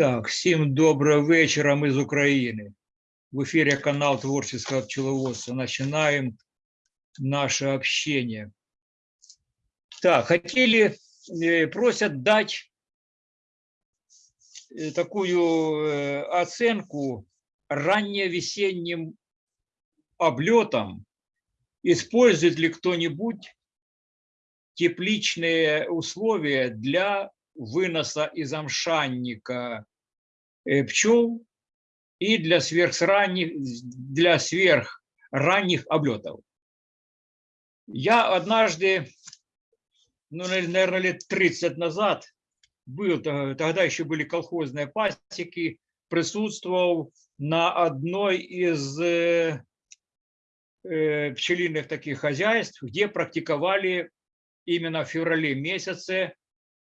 Так, всім доброго вечора, ми з України. В эфире канал Творческого пчеловодства. Начинаем наше общение. Так, хотели, э, просят дать такую э, оценку ранневесенним облетам. Использует ли кто-нибудь тепличные условия для выноса из амшанника э, пчел и для сверхранних, для сверхранних облетов. Я однажды, ну, наверное, лет 30 назад, был, тогда еще были колхозные пасеки, присутствовал на одной из э, э, пчелиных таких хозяйств, где практиковали именно в феврале месяце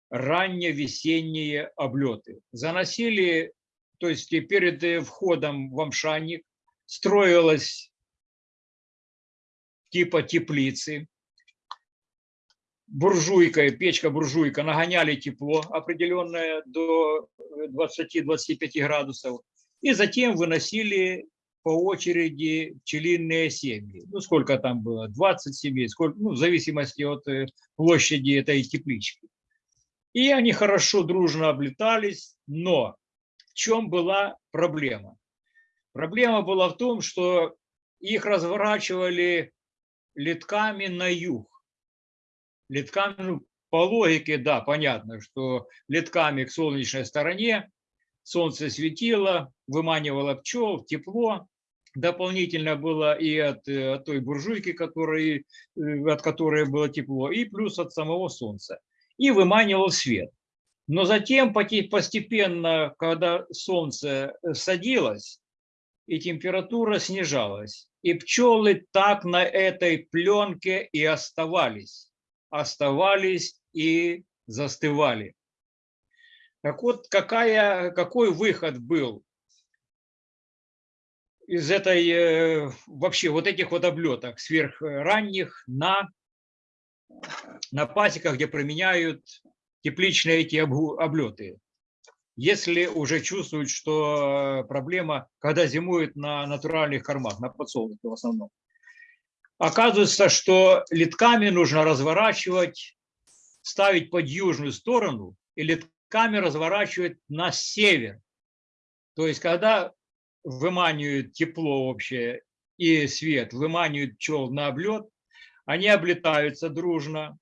ранневесенние облеты. Заносили, то есть перед э, входом в амшанник строилась типа теплицы, буржуйка, печка-буржуйка, нагоняли тепло определенное до 20-25 градусов, и затем выносили по очереди пчелиные семьи. Ну, сколько там было? 20 семей, сколько, ну, в зависимости от э, площади этой теплички. И они хорошо, дружно облетались, но в чем была проблема? Проблема была в том, что их разворачивали литками на юг. Литками, ну, по логике, да, понятно, что литками к солнечной стороне, солнце светило, выманивало пчел, тепло, дополнительно было и от, э, от той буржуйки, который, э, от которой было тепло, и плюс от самого солнца. И выманивал свет. Но затем постепенно, когда солнце э, садилось, и температура снижалась, и пчелы так на этой пленке и оставались, оставались и застывали. Так вот, какая, какой выход был из этой, э, вообще вот этих вот облеток сверхранних на на пасеках, где применяют тепличные эти облеты. Если уже чувствуют, что проблема, когда зимуют на натуральных кормах, на подсолнухе в основном. Оказывается, что литками нужно разворачивать, ставить под южную сторону и литками разворачивать на север. То есть, когда выманивают тепло вообще и свет, выманивают пчел на облет, они облетаются дружно,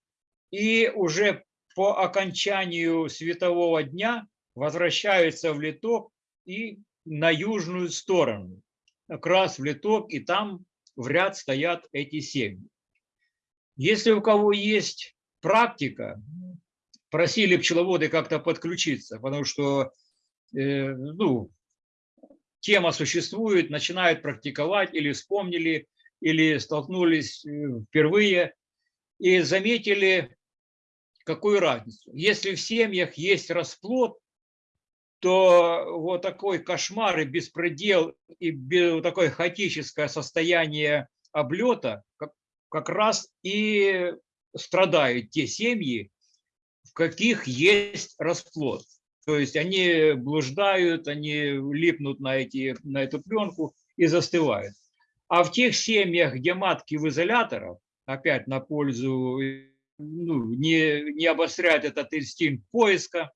и уже по окончанию светового дня возвращаются в литок и на южную сторону, как раз в литок, и там в ряд стоят эти семьи. Если у кого есть практика, просили пчеловоды как-то подключиться, потому что э, ну, тема существует, начинают практиковать или вспомнили, или столкнулись э, впервые и заметили какую разницу. Если в семьях есть расплод, то вот такой кошмар и беспредел, и такое хаотическое состояние облета как, как раз и страдают те семьи, в каких есть расплод. То есть они блуждают, они липнут на, эти, на эту пленку и застывают. А в тех семьях, где матки в изоляторах, опять на пользу, ну, не, не обостряют этот инстинкт поиска,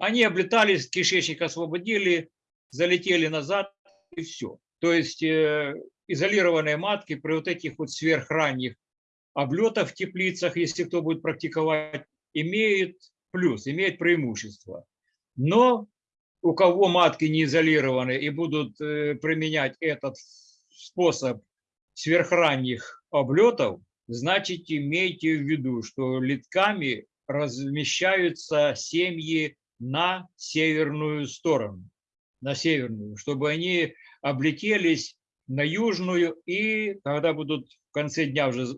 они облетались, кишечник освободили, залетели назад и все. То есть э, изолированные матки при вот этих вот сверхранних облетах в теплицах, если кто будет практиковать, имеют плюс, имеют преимущество. Но у кого матки не изолированы и будут э, применять этот способ сверхранних облетов, значит имейте в виду, что литками размещаются семьи на северную сторону, на северную, чтобы они облетелись на южную и когда будут в конце дня уже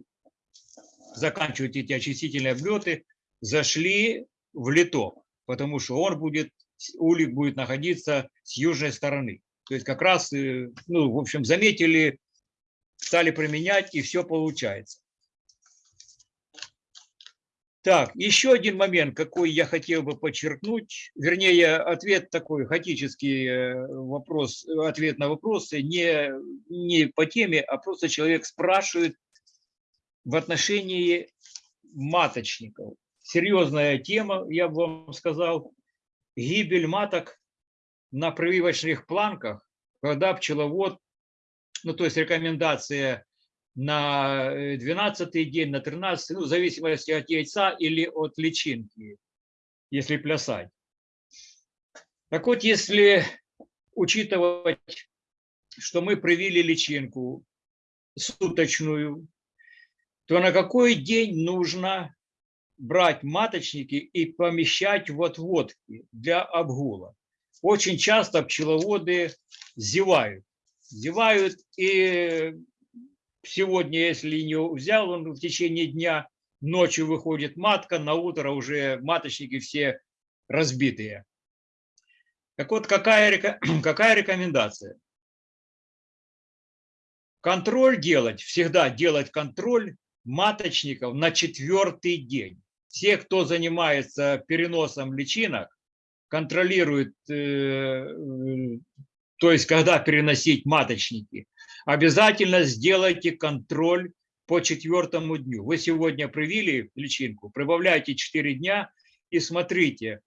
заканчивать эти очистительные облеты, зашли в литок, потому что он будет улик будет находиться с южной стороны. То есть как раз, э, ну, в общем, заметили, стали применять, и все получается. Так, еще один момент, какой я хотел бы подчеркнуть, вернее, ответ такой, хаотический э, вопрос, э, ответ на вопросы, не, не по теме, а просто человек спрашивает в отношении маточников. Серьезная тема, я бы вам сказал, гибель маток на прививочных планках, когда пчеловод, ну то есть рекомендация на 12 день, на 13, ну, в зависимости от яйца или от личинки, если плясать. Так вот, если учитывать, что мы привили личинку суточную, то на какой день нужно брать маточники и помещать в отводки для обгула? Очень часто пчеловоды зевают. Зевают и сегодня, если не взял он в течение дня, ночью выходит матка, на утро уже маточники все разбитые. Так вот, какая, какая рекомендация? Контроль делать, всегда делать контроль маточников на четвертый день. Все, кто занимается переносом личинок, контролирует, э, то есть когда переносить маточники, обязательно сделайте контроль по четвертому дню. Вы сегодня привили личинку, прибавляйте 4 дня и смотрите,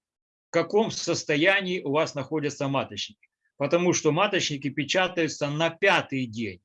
в каком состоянии у вас находятся маточники. Потому что маточники печатаются на пятый день.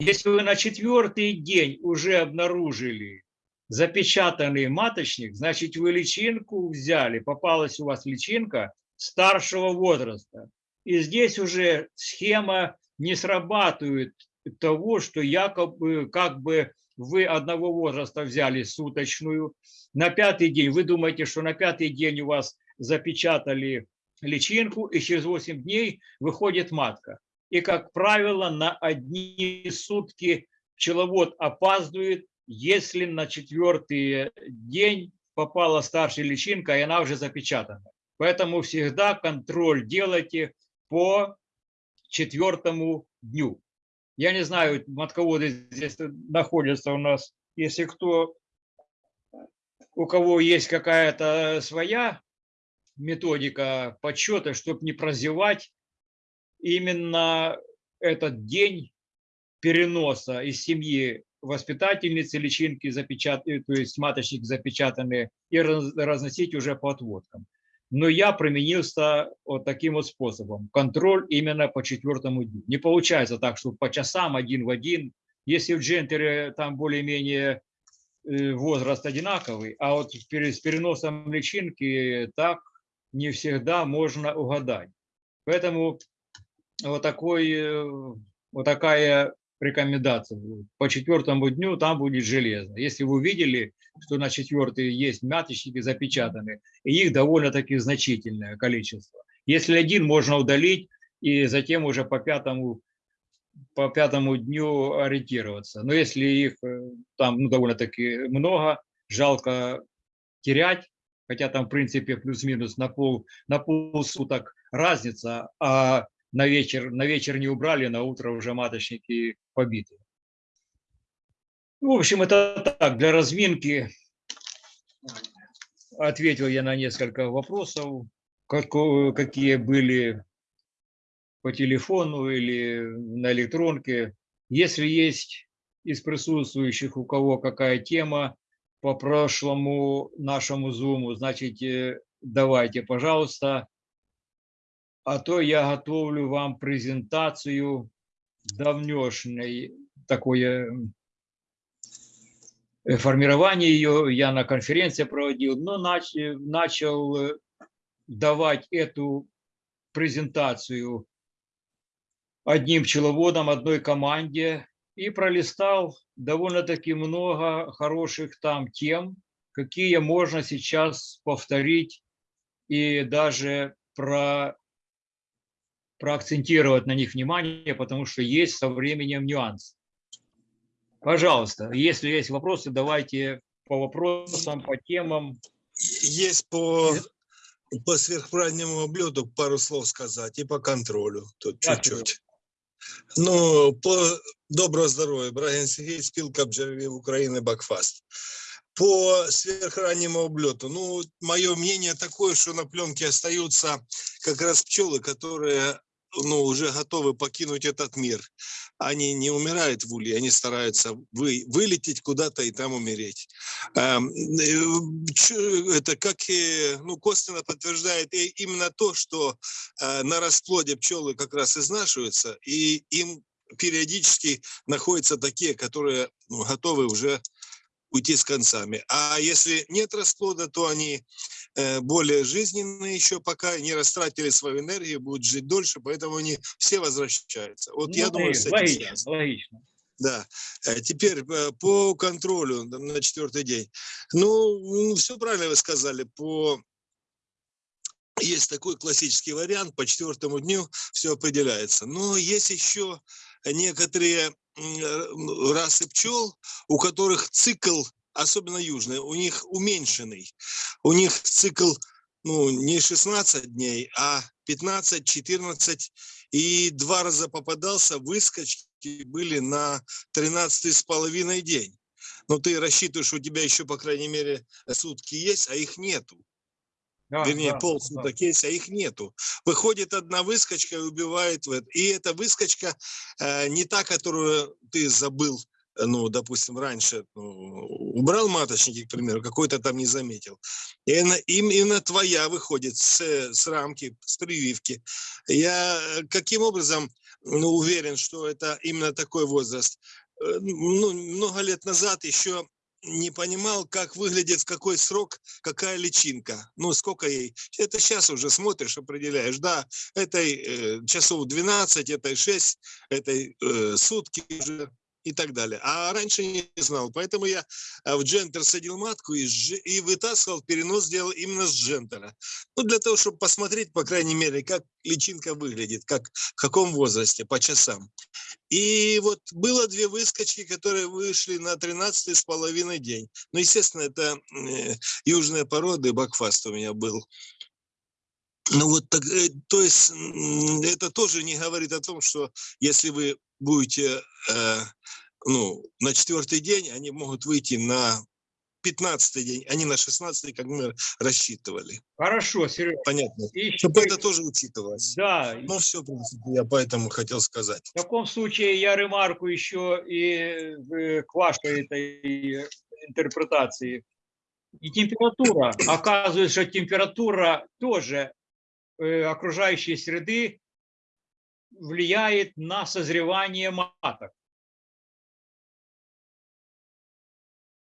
Если вы на четвертый день уже обнаружили запечатанный маточник, значит вы личинку взяли, попалась у вас личинка старшего возраста. И здесь уже схема не срабатывает того, что якобы как бы вы одного возраста взяли суточную, на пятый день, вы думаете, что на пятый день у вас запечатали личинку, и через 8 дней выходит матка. И, как правило, на одни сутки пчеловод опаздывает, если на четвертый день попала старшая личинка, и она уже запечатана. Поэтому всегда контроль делайте по четвертому дню. Я не знаю, матководы здесь находятся у нас. Если кто, у кого есть какая-то своя методика подсчета, чтобы не прозевать именно этот день переноса из семьи воспитательницы личинки запечатанные, то есть маточник запечатанные, и разносить уже по отводкам но я применился вот таким вот способом. Контроль именно по четвертому дню. Не получается так, что по часам один в один. Если в джентере там более-менее э, возраст одинаковый, а вот с переносом личинки так не всегда можно угадать. Поэтому вот, такой, э, вот такая рекомендация. По четвертому дню там будет железно. Если вы увидели, что на четвертый есть маточники запечатаны, и их довольно-таки значительное количество. Если один, можно удалить, и затем уже по пятому, по пятому дню ориентироваться. Но если их э, там ну, довольно-таки много, жалко терять, хотя там в принципе плюс-минус на пол, на полсуток разница, а на вечер, на вечер не убрали, на утро уже маточники побиты. В общем, это так, для разминки ответил я на несколько вопросов, какие были по телефону или на электронке. Если есть из присутствующих у кого какая тема по прошлому нашему зуму, значит, э, давайте, пожалуйста. А то я готовлю вам презентацию давнешней, такое Э, формирование ее я на конференции проводил, но начал, начал э, давать эту презентацию одним пчеловодом, одной команде и пролистал довольно-таки много хороших там тем, какие можно сейчас повторить и даже про, проакцентировать на них внимание, потому что есть со временем нюанс. Пожалуйста, если есть вопросы, давайте по вопросам, по темам. Есть по по сверхправильному облету пару слов сказать и по контролю тут чуть-чуть. Ну, по доброго здоровья, Брагин Сергей, спилка бджолярів України Бакфаст. По сверхраннему облету, ну, мое мнение такое, что на пленке остаются как раз пчелы, которые ну, уже готовы покинуть этот мир. Они не умирают в улье, они стараются вы, вылететь куда-то и там умереть. Эм, э, Это как и, ну, косвенно подтверждает именно то, что э, на расплоде пчелы как раз изнашиваются, и им периодически находятся такие, которые ну, готовы уже уйти с концами. А если нет расплода, то они э, более жизненные еще, пока не растратили свою энергию, будут жить дольше, поэтому они все возвращаются. Вот я Ну, думаю, и с этим логично, связано. логично. Да. Э, Теперь э, по контролю на четвертый день. Ну, все правильно вы сказали. По есть такой классический вариант, по четвертому дню все определяется. Но есть еще некоторые э, расы пчел, у которых цикл, особенно южный, у них уменьшенный. У них цикл ну, не 16 дней, а 15, 14. И два раза попадался, выскочки были на 13 с половиной день. Но ты рассчитываешь, у тебя еще, по крайней мере, сутки есть, а их нету Да, вернее, да, полсуток есть, а их нету. Выходит одна выскочка и убивает. И эта выскочка э, не та, которую ты забыл, ну, допустим, раньше ну, убрал маточники, к примеру, какой-то там не заметил. И она, им- именно твоя выходит с, с рамки, с прививки. Я э, каким образом ну, уверен, что это именно такой возраст? Э, Ну, много лет назад еще не понимал, как выглядит, в какой срок какая личинка. Ну, сколько ей. Это сейчас уже смотришь, определяешь. Да, этой э, часов 12, этой 6, этой э, сутки уже и так далее. А раньше не знал. Поэтому я э, в джентер садил матку и, и вытаскивал, перенос сделал именно с джентера. Ну, для того, чтобы посмотреть, по крайней мере, как личинка выглядит, как, в каком возрасте, по часам. И вот было две выскочки, которые вышли на 13 с половиной день. Ну, естественно, это э, южные породы, бакфаст у меня был. Ну вот так, э, то есть это тоже не говорит о том, что если вы будете, э, ну, на четвертый день, они могут выйти на 15 день, а не на 16, как мы рассчитывали. Хорошо, Серега. Понятно. И Чтобы еще- это тоже учитывалось. Да, Ну, все, в принципе, я поэтому хотел сказать. в таком случае я ремарку еще и в- к вашей этой интерпретации. И температура. Оказывается, что температура тоже э, окружающей среды влияет на созревание маток.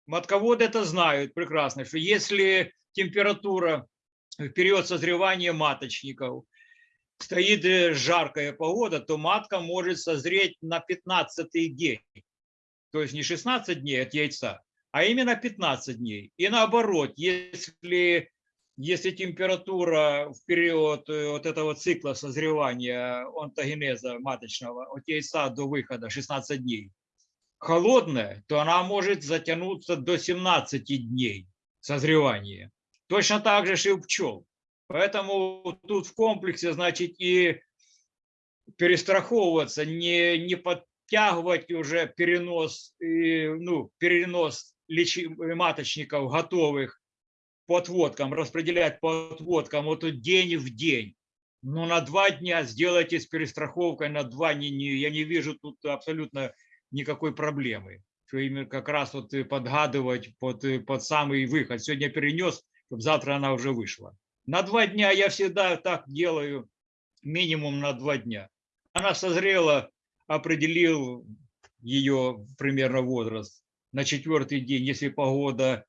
Матководы это знают прекрасно, что если температура в период созревания маточников стоит э, жаркая погода, то матка может созреть на 15 день. То есть не 16 дней от яйца, а именно 15 дней. И наоборот, если, если температура в период э, вот этого цикла созревания онтогенеза маточного от яйца до выхода 16 дней холодная, то она может затянуться до 17 дней созревания. Точно так же и у пчел. Поэтому тут в комплексе, значит, и перестраховываться, не, не подтягивать уже перенос, и, ну, перенос личи- маточников готовых по отводкам, распределять по отводкам вот тут день в день. Но на два дня сделайте с перестраховкой на два, не, не, я не вижу тут абсолютно никакой проблемы. Что именно как раз вот подгадывать под, под самый выход. Сегодня перенес, чтобы завтра она уже вышла. На два дня я всегда так делаю, минимум на два дня. Она созрела, определил ее примерно возраст. На четвертый день, если погода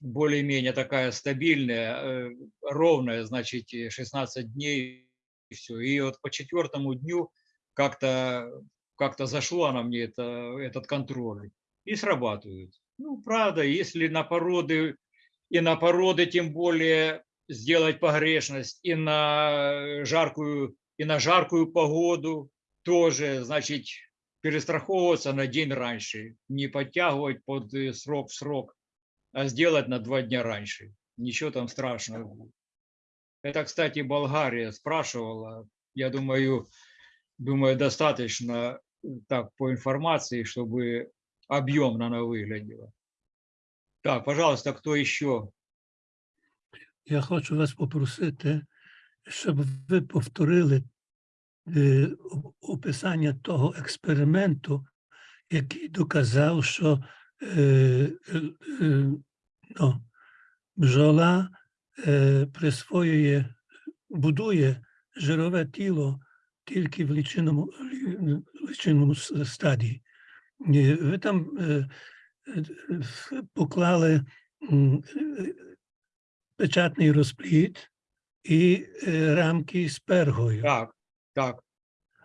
более-менее такая стабильная, э, ровная, значит, и 16 дней, и все. И вот по четвертому дню как-то как-то зашло на мне это, этот контроль и срабатывает. Ну, правда, если на породы, и на породы тем более сделать погрешность, и на жаркую, и на жаркую погоду тоже, значит, перестраховываться на день раньше, не подтягивать под э, срок в срок, а сделать на два дня раньше. Ничего там страшного. Это, кстати, Болгария спрашивала. Я думаю, думаю, достаточно э, так по информации, чтобы объемно она выглядела. Так, пожалуйста, кто еще? Я хочу вас попросити, щоб ви повторили е, о- описання того експерименту, який доказав, що е, е, е, ну, бджола е, присвоює, будує жирове тіло тільки в лічинному, лі- лічинному стадії. Е, Ви там е, е, е, поклали е, печатний розплід і е, рамки з пергою. Так, так.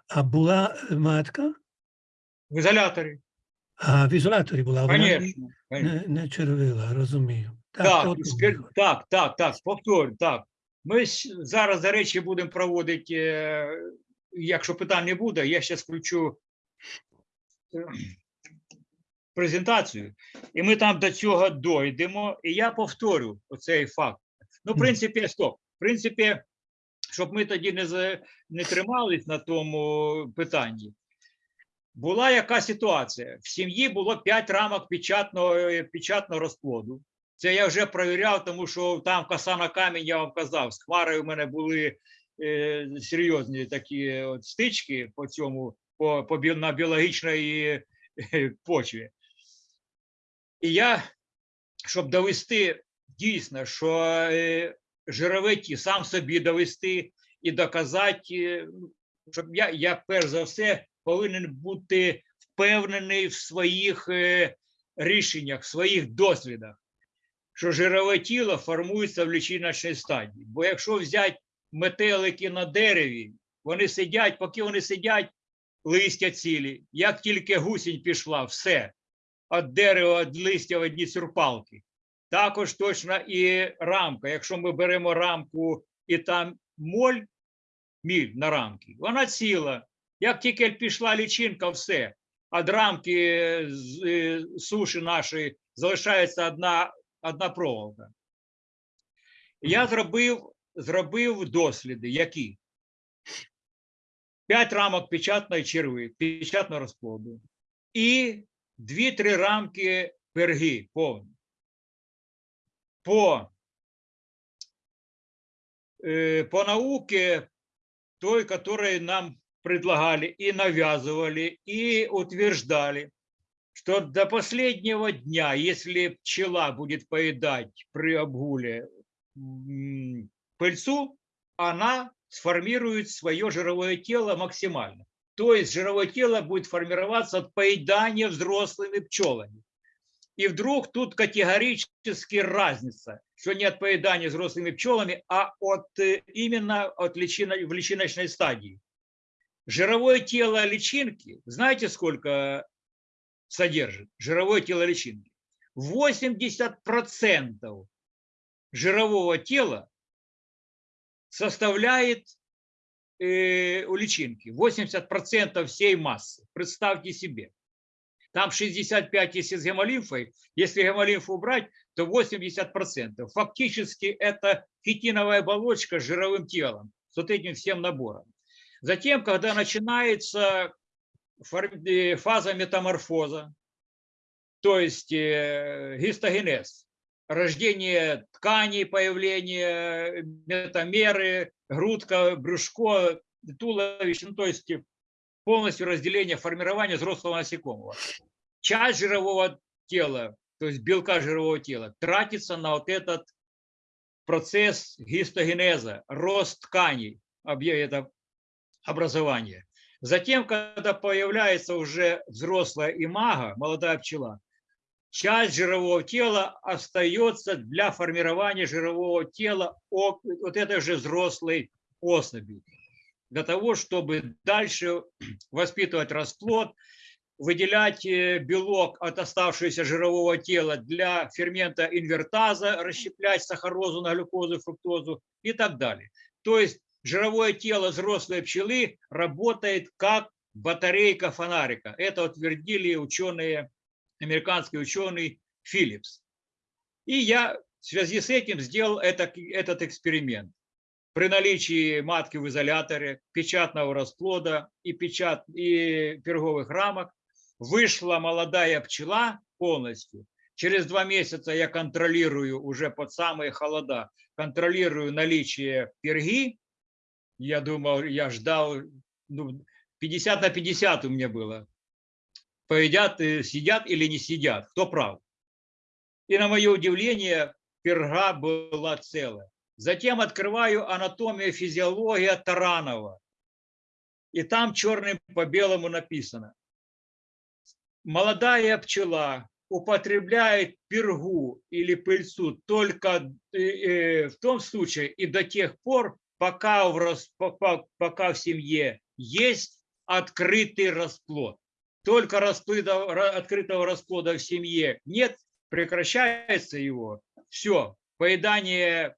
А була е, матка, В изоляторе, а в ізоляторі була, вона не- конечно. не, не червила, розумію. Так, от спір- так, так, так, повторю, так. Ми с- зараз, до речі, будемо проводити, е, якщо питань не буде, я зараз включу е, презентацію, і ми там до цього дойдемо, і я повторю оцей факт. Ну, в Мгм. принципі, стоп. В принципі, щоб ми тоді не, за- не тримались на тому питанні. Була яка ситуація? В сім'ї було 5 рамок печатного, е, печатного розплоду. Це я вже перевіряв, тому що там коса на камінь, я вам казав, з хварою в мене були е, серйозні такі от стички по цьому, по, по, на біологічній е, почві. І я, щоб довести дійсно, що е, жирове ті, сам собі довести і доказати, е, щоб я, я перш за все повинен бути впевнений в своїх е, рішеннях, в своїх дослідах що жирове тіло формується в лічиночній стадії. Бо якщо взяти метелики на дереві, вони сидять, поки вони сидять, листя цілі. Як тільки гусінь пішла, все, від дерева, від листя одні сюрпалки. Також точно і рамка. Якщо ми беремо рамку і там моль, міль на рамці, вона ціла. Як тільки пішла лічинка, все. Від рамки з е, суші нашої залишається одна одна проволока. Я зробив, зробив досліди, які? П'ять рамок печатної черви, печатного розплоду і дві-три рамки перги повні. По, э, по науке той, которой нам предлагали и навязывали, и утверждали, что до последнего дня, если пчела будет поедать при обгуле пыльцу, она сформирует свое жировое тело максимально. То есть жировое тело будет формироваться от поедания взрослыми пчелами. И вдруг тут категорически разница, что не от поедания взрослыми пчелами, а от э, именно от личино, в личиночной стадии. Жировое тело личинки, знаете, сколько содержит жировое тело личинки. 80% жирового тела составляет э, у личинки. 80% всей массы. Представьте себе. Там 65, если с гемолимфой. Если гемолимфу убрать, то 80%. Фактически это хитиновая оболочка с жировым телом. С вот этим всем набором. Затем, когда начинается э, фаза метаморфоза, то есть э, гистогенез, рождение тканей, появление метамеры, грудка, брюшко, туловище, ну, то есть э, полностью разделение, формирование взрослого насекомого. Часть жирового тела, то есть белка жирового тела, тратится на вот этот процесс гистогенеза, рост тканей, это образование. Затем, когда появляется уже взрослая имага, молодая пчела, часть жирового тела остается для формирования жирового тела вот этой же взрослой особи. Для того, чтобы дальше воспитывать расплод, выделять э, белок от оставшегося жирового тела для фермента инвертаза, расщеплять сахарозу на глюкозу, фруктозу и так далее. То есть жировое тело взрослой пчелы работает как батарейка фонарика. Это утвердили ученые, американский ученый Филлипс. И я в связи с этим сделал это, этот эксперимент. при наличии матки в изоляторе, печатного расплода и, печат, и перговых рамок вышла молодая пчела полностью. Через два месяца я контролирую уже под самые холода, контролирую наличие перги. Я думал, я ждал, ну, 50 на 50 у меня было. Поедят, э, сидят или не сидят, кто прав. И на мое удивление, перга была целая. Затем открываю анатомия, физиология Таранова. И там черным по белому написано. Молодая пчела употребляет пергу или пыльцу только э, э, в том случае и до тех пор, пока в, рас, пока, пока в семье есть открытый расплод. Только расплода, открытого расплода в семье нет, прекращается его, все, поедание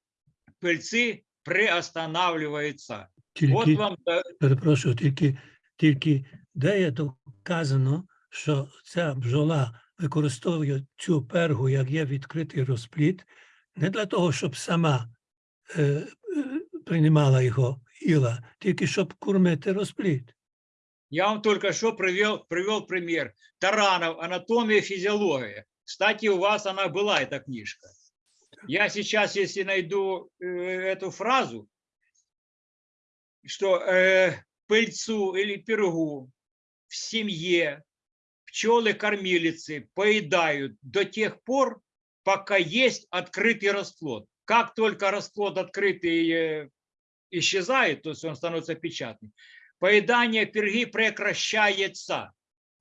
пыльцы приостанавливается. Тільки, От вам да, перепрошую, тільки, тільки де є доказано, що ця бджола використовує цю пергу, як є відкритий розплід, не для того, щоб сама е, е, приймала його їла, тільки щоб кормити розплід. Я вам только что привел, привел пример. Таранов, анатомия, физиология. Кстати, у вас она была, эта книжка. Я сейчас, если найду э, эту фразу, что э, пыльцу или пергу в семье пчелы-кормилицы поедают до тех пор, пока есть открытый расплод. Как только расплод открытый э, исчезает, то есть он становится печатным, поедание перги прекращается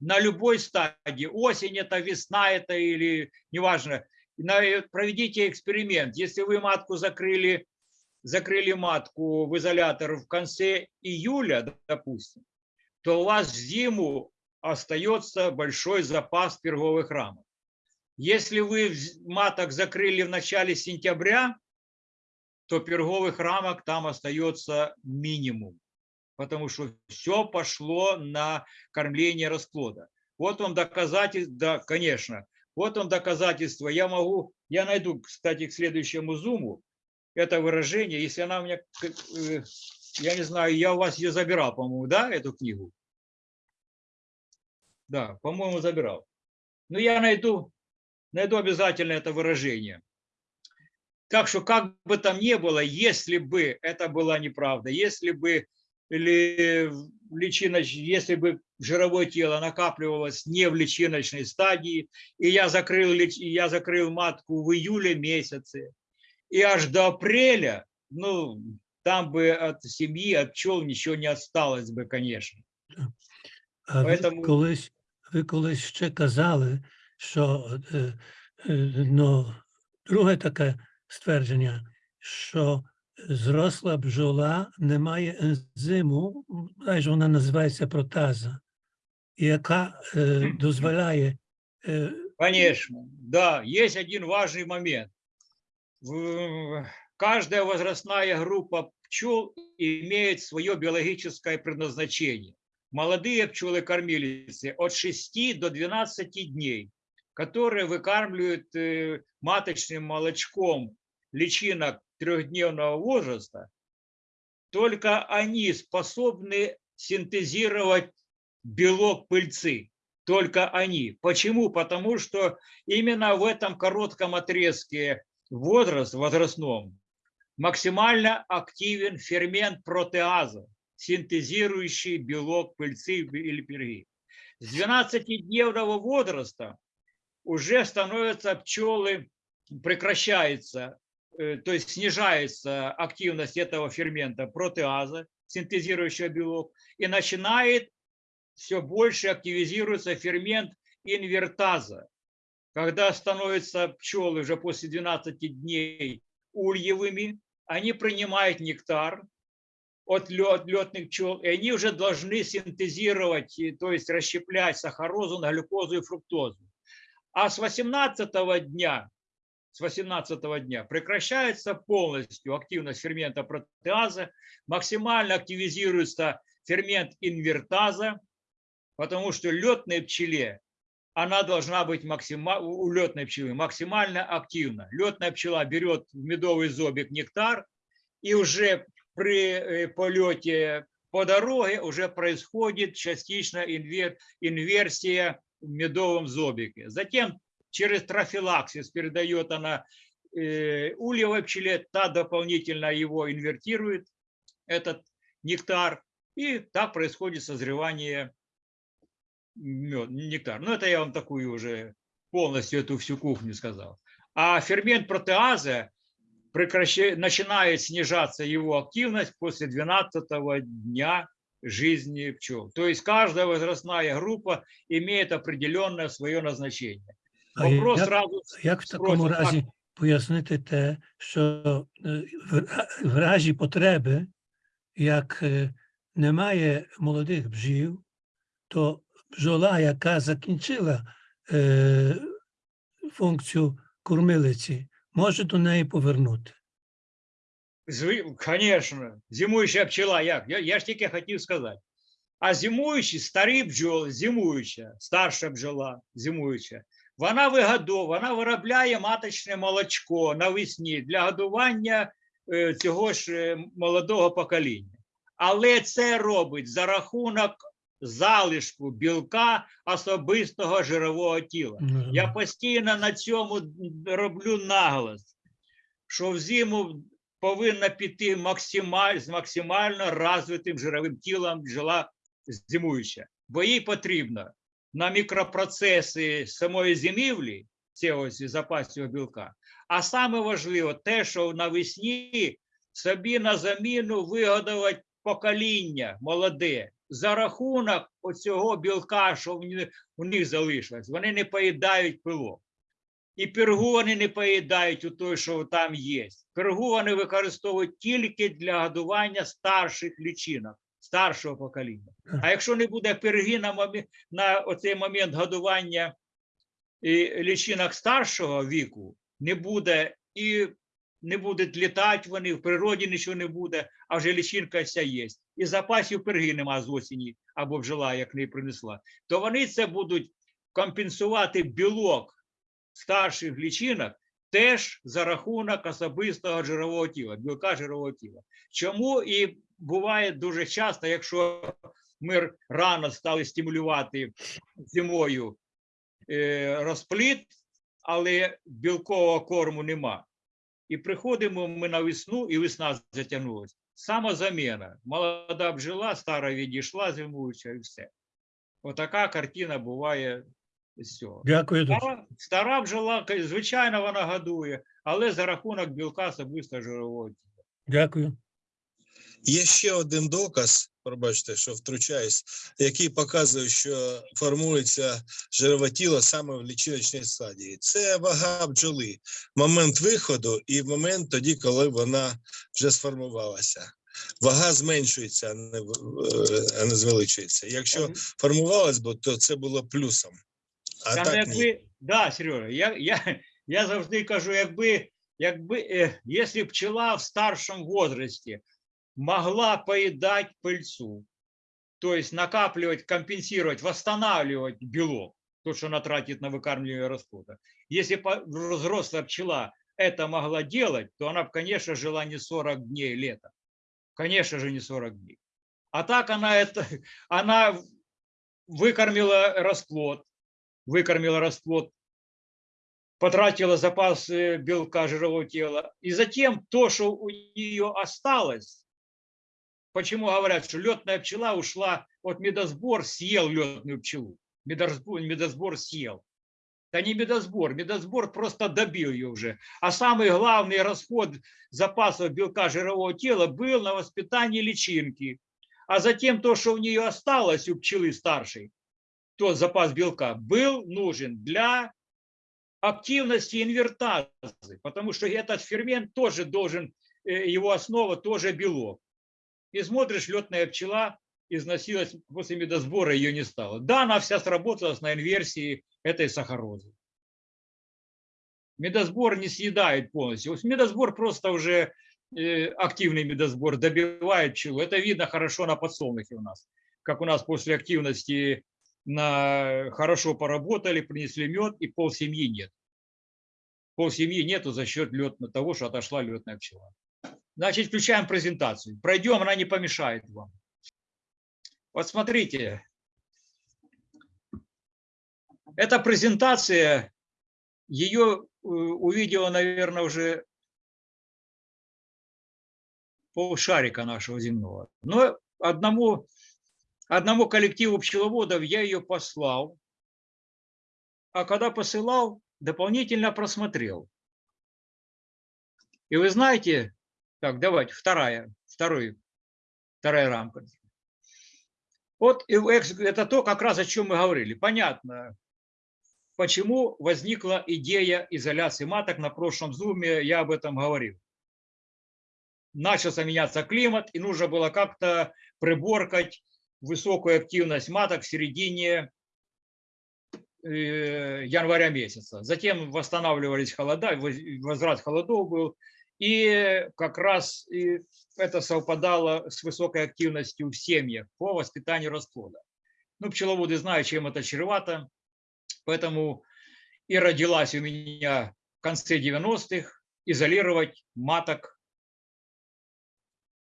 на любой стадии. Осень это, весна это или неважно. На- Проведите эксперимент. Если вы матку закрыли, закрыли матку в изолятор в конце июля, допустим, то у вас в зиму остается большой запас перговых рамок. Если вы маток закрыли в начале сентября, то перговых рамок там остается минимум, потому что все пошло на кормление расплода. Вот вам доказательство, да, конечно, вот вам доказательство. Я могу, я найду, кстати, к следующему зуму это выражение, если она у меня, э, я не знаю, я у вас ее забирал, по-моему, да, эту книгу? Да, по-моему, забирал. Но я найду, найду обязательно это выражение. Так что, как бы там ни было, если бы это была неправда, если бы личиноч- если бы жировое тело накапливалось не в личиночной стадии, и я закрыл, я закрыл матку в июле месяце, и аж до апреля, ну, там бы от семьи, от пчел ничего не осталось бы, конечно. А ви Поэтому- колись, ви колись ще казали, що ну, друге таке ствердження, що зросла бджола не має ензиму, майже вона називається протаза, яка е, дозволяє е, Конечно, да, есть один важный момент. В- Каждая возрастная группа пчел имеет свое биологическое предназначение. Молодые пчелы-кормилицы от 6 до 12 дней, которые выкармливают э, маточным молочком личинок трехдневного возраста, только они способны синтезировать белок пыльцы. Только они. Почему? Потому что именно в этом коротком отрезке возраст, возрастном максимально активен фермент протеаза, синтезирующий белок пыльцы или перги. С 12-дневного возраста уже становятся пчелы, прекращается, то есть снижается активность этого фермента протеаза, синтезирующего белок, и начинает все больше активизируется фермент инвертаза. Когда становятся пчелы уже после 12 дней ульевыми, они принимают нектар от летных пчел, и они уже должны синтезировать, то есть расщеплять сахарозу на глюкозу и фруктозу. А с 18 дня, с 18 дня прекращается полностью активность фермента протеаза, максимально активизируется фермент инвертаза, потому что летной пчеле она должна быть максимально, у летной пчелы максимально активна. Летная пчела берет в медовый зобик нектар, и уже при э, полете по дороге уже происходит частично инвер- инверсия в медовом зобике. Затем через трофилаксис передает она э, ульевой пчеле, та дополнительно его инвертирует, этот нектар, и так происходит созревание мед, нектар. Ну, это я вам такую уже полностью эту всю кухню сказал. А фермент протеаза начинает снижаться его активность после 12 дня жизни пчел. То есть каждая возрастная группа имеет определенное свое назначение. Вопрос як, сразу як в такому спросять, разі пояснити те, що е, в, в разі потреби, як е, немає молодих бджіл, то бджола, яка закінчила е, функцію кормилиці, може до неї повернути. Конечно, зимуюча пчела, як? Я, я ж тільки хотів сказати. А зимуючі, старі бджоли, зимуюча, старша бджола, зимуюча, вона вигодовує, вона виробляє маточне молочко навесні для годування е, цього ж е, молодого покоління. Але це робить за рахунок залишку білка особистого жирового тіла. Я постійно на цьому роблю наголос, що взиму повинна піти максималь, з максимально розвитим жировим тілом бджола зимуюча, бо їй потрібно на мікропроцеси самої зимівлі цього запасів білка. А саме важливо те, що навесні собі на заміну вигодувати покоління молоде за рахунок оцього білка, що у них залишилось. Вони не поїдають пилок. І пергу вони не поїдають у той, що там є. Пергу вони використовують тільки для годування старших лічинок, старшого покоління. А якщо не буде перги на, момент, на оцей момент годування і лічинок старшого віку, не буде і не будуть літати вони, в природі нічого не буде, а вже лічинка вся є. І запасів перги нема з осені, або бджола, як не принесла, то вони це будуть компенсувати білок старших лічинок теж за рахунок особистого жирового тіла, білка жирового тіла. Чому і буває дуже часто, якщо ми рано стали стимулювати зимою е, розпліт, але білкового корму нема. І приходимо ми на весну, і весна затягнулася. Самозаміна. Молода бджола, стара відійшла зимуюча і все. Отака картина буває цього. Дякую дуже. Стара, стара бджола, звичайно, вона годує, але за рахунок білка особисто жирового тіла. Дякую. Є ще один доказ, пробачте, що втручаюсь, який показує, що формується жирове тіло саме в лічиночній стадії. Це вага бджоли, момент виходу і момент тоді, коли вона вже сформувалася. Вага зменшується, а не, е, а не звеличується. Якщо формувалась, то це було плюсом. А Та, ну, так ні. якби, да, Сережа, я, я, я завжди кажу, якби, якби, е, якщо пчела в старшому возрасті могла поедать пыльцу, то есть накапливать, компенсировать, восстанавливать белок, то, что она тратит на выкармливание расплода. Если взрослая пчела это могла делать, то она, конечно, жила не 40 дней лета. Конечно же, не 40 дней. А так она это, она выкормила расплод, выкормила расплод, потратила запас э, белка жирового тела. И затем то, что у нее осталось, почему говорят, что летная пчела ушла, вот медосбор съел летную пчелу, медосбор, медосбор съел. Да не медосбор, медосбор просто добил ее уже. А самый главный расход запасов белка жирового тела был на воспитание личинки. А затем то, что у нее осталось у пчелы старшей, тот запас белка был нужен для активности инвертазы, потому что этот фермент тоже должен, э, его основа тоже белок. И смотришь, летная пчела износилась, после медосбора ее не стало. Да, она вся сработалась на инверсии этой сахарозы. Медосбор не съедает полностью. Медосбор просто уже э, активный медосбор добивает пчелу. Это видно хорошо на подсолнухе у нас. Как у нас после активности на хорошо поработали, принесли мед, и пол семьи нет. Пол семьи нету за счет лет, того, что отошла летная пчела. Значит, включаем презентацию. Пройдем, она не помешает вам. Вот смотрите. Эта презентация, ее э, увидела, наверное, уже полшарика нашего земного. Но одному, одному коллективу пчеловодов я ее послал, а когда посылал, дополнительно просмотрел. И вы знаете, так, давайте, вторая, второй, вторая рамка. Вот это то, как раз о чем мы говорили. Понятно, почему возникла идея изоляции маток. На прошлом зуме я об этом говорил. Начался меняться климат, и нужно было как-то приборкать высокую активность маток в середине э, января месяца. Затем восстанавливались холода, возврат холодов был. И как раз это совпадало с высокой активностью в семьях по воспитанию расплода. Ну, пчеловоды знают, чем это чревато, поэтому и родилась у меня в конце 90-х изолировать маток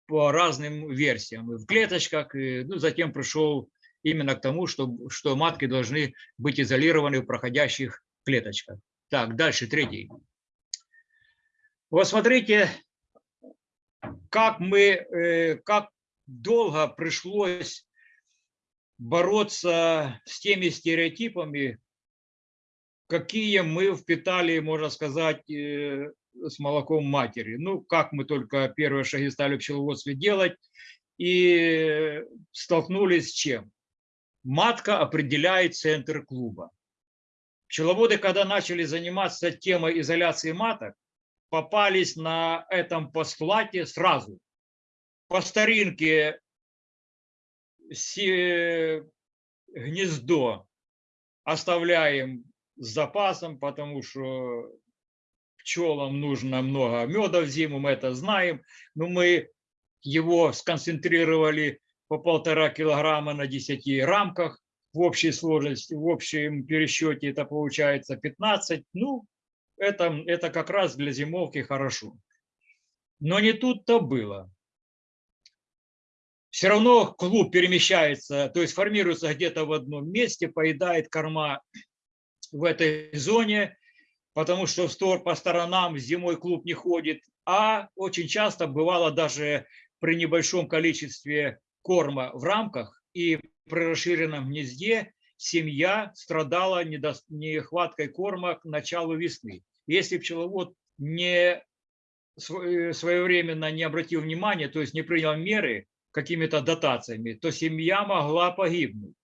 по разным версиям, в клеточках, и, ну, затем пришел именно к тому, что, что матки должны быть изолированы в проходящих клеточках. Так, дальше, третий. Вот смотрите, как мы, э, как долго пришлось бороться с теми стереотипами, какие мы впитали, можно сказать, э, с молоком матери. Ну, как мы только первые шаги стали в пчеловодстве делать, и столкнулись с чем? Матка определяет центр клуба. Пчеловоды, когда начали заниматься темой изоляции маток, попались на этом постулате сразу. По старинке гнездо оставляем с запасом, потому что пчелам нужно много меда в зиму, мы это знаем, но мы его сконцентрировали по полтора килограмма на 10 рамках, в общей сложности, в общем пересчете это получается 15, ну, это, это как раз для зимовки хорошо. Но не тут-то было. Все равно клуб перемещается, то есть формируется где-то в одном месте, поедает корма в этой зоне, потому что по сторонам зимой клуб не ходит, а очень часто бывало даже при небольшом количестве корма в рамках и при расширенном гнезде семья страдала нехваткой корма к началу весны. Если пчеловод не э, своевременно не обратил внимания, то есть не принял меры какими-то дотациями, то семья могла погибнуть.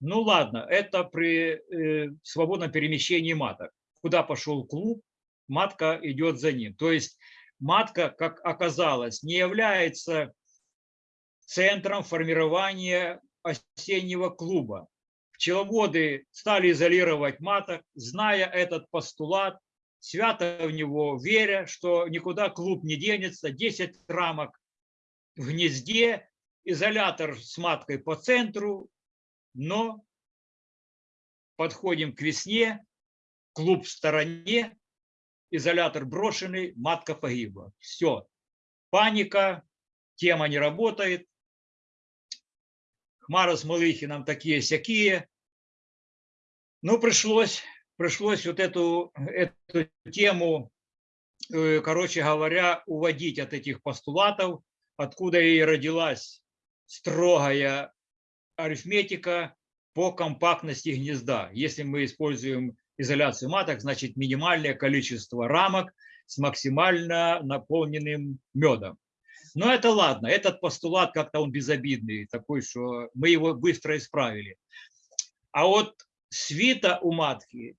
Ну ладно, это при э, свободном перемещении маток. Куда пошел клуб, матка идет за ним. То есть матка, как оказалось, не является центром формирования осеннего клуба. Пчеловоды стали изолировать маток, зная этот постулат, свято в него веря, что никуда клуб не денется, 10 рамок в гнезде, изолятор с маткой по центру, но подходим к весне, клуб в стороне, изолятор брошенный, матка погибла. Все. Паника, тема не работает, Хмара с Малыхином такие-сякие. Ну, пришлось, пришлось вот эту, эту тему, э, короче говоря, уводить от этих постулатов, откуда и родилась строгая арифметика по компактности гнезда. Если мы используем изоляцию маток, значит минимальное количество рамок с максимально наполненным медом. Но это ладно, этот постулат как-то он безобидный, такой, что мы его быстро исправили. А вот свита у матки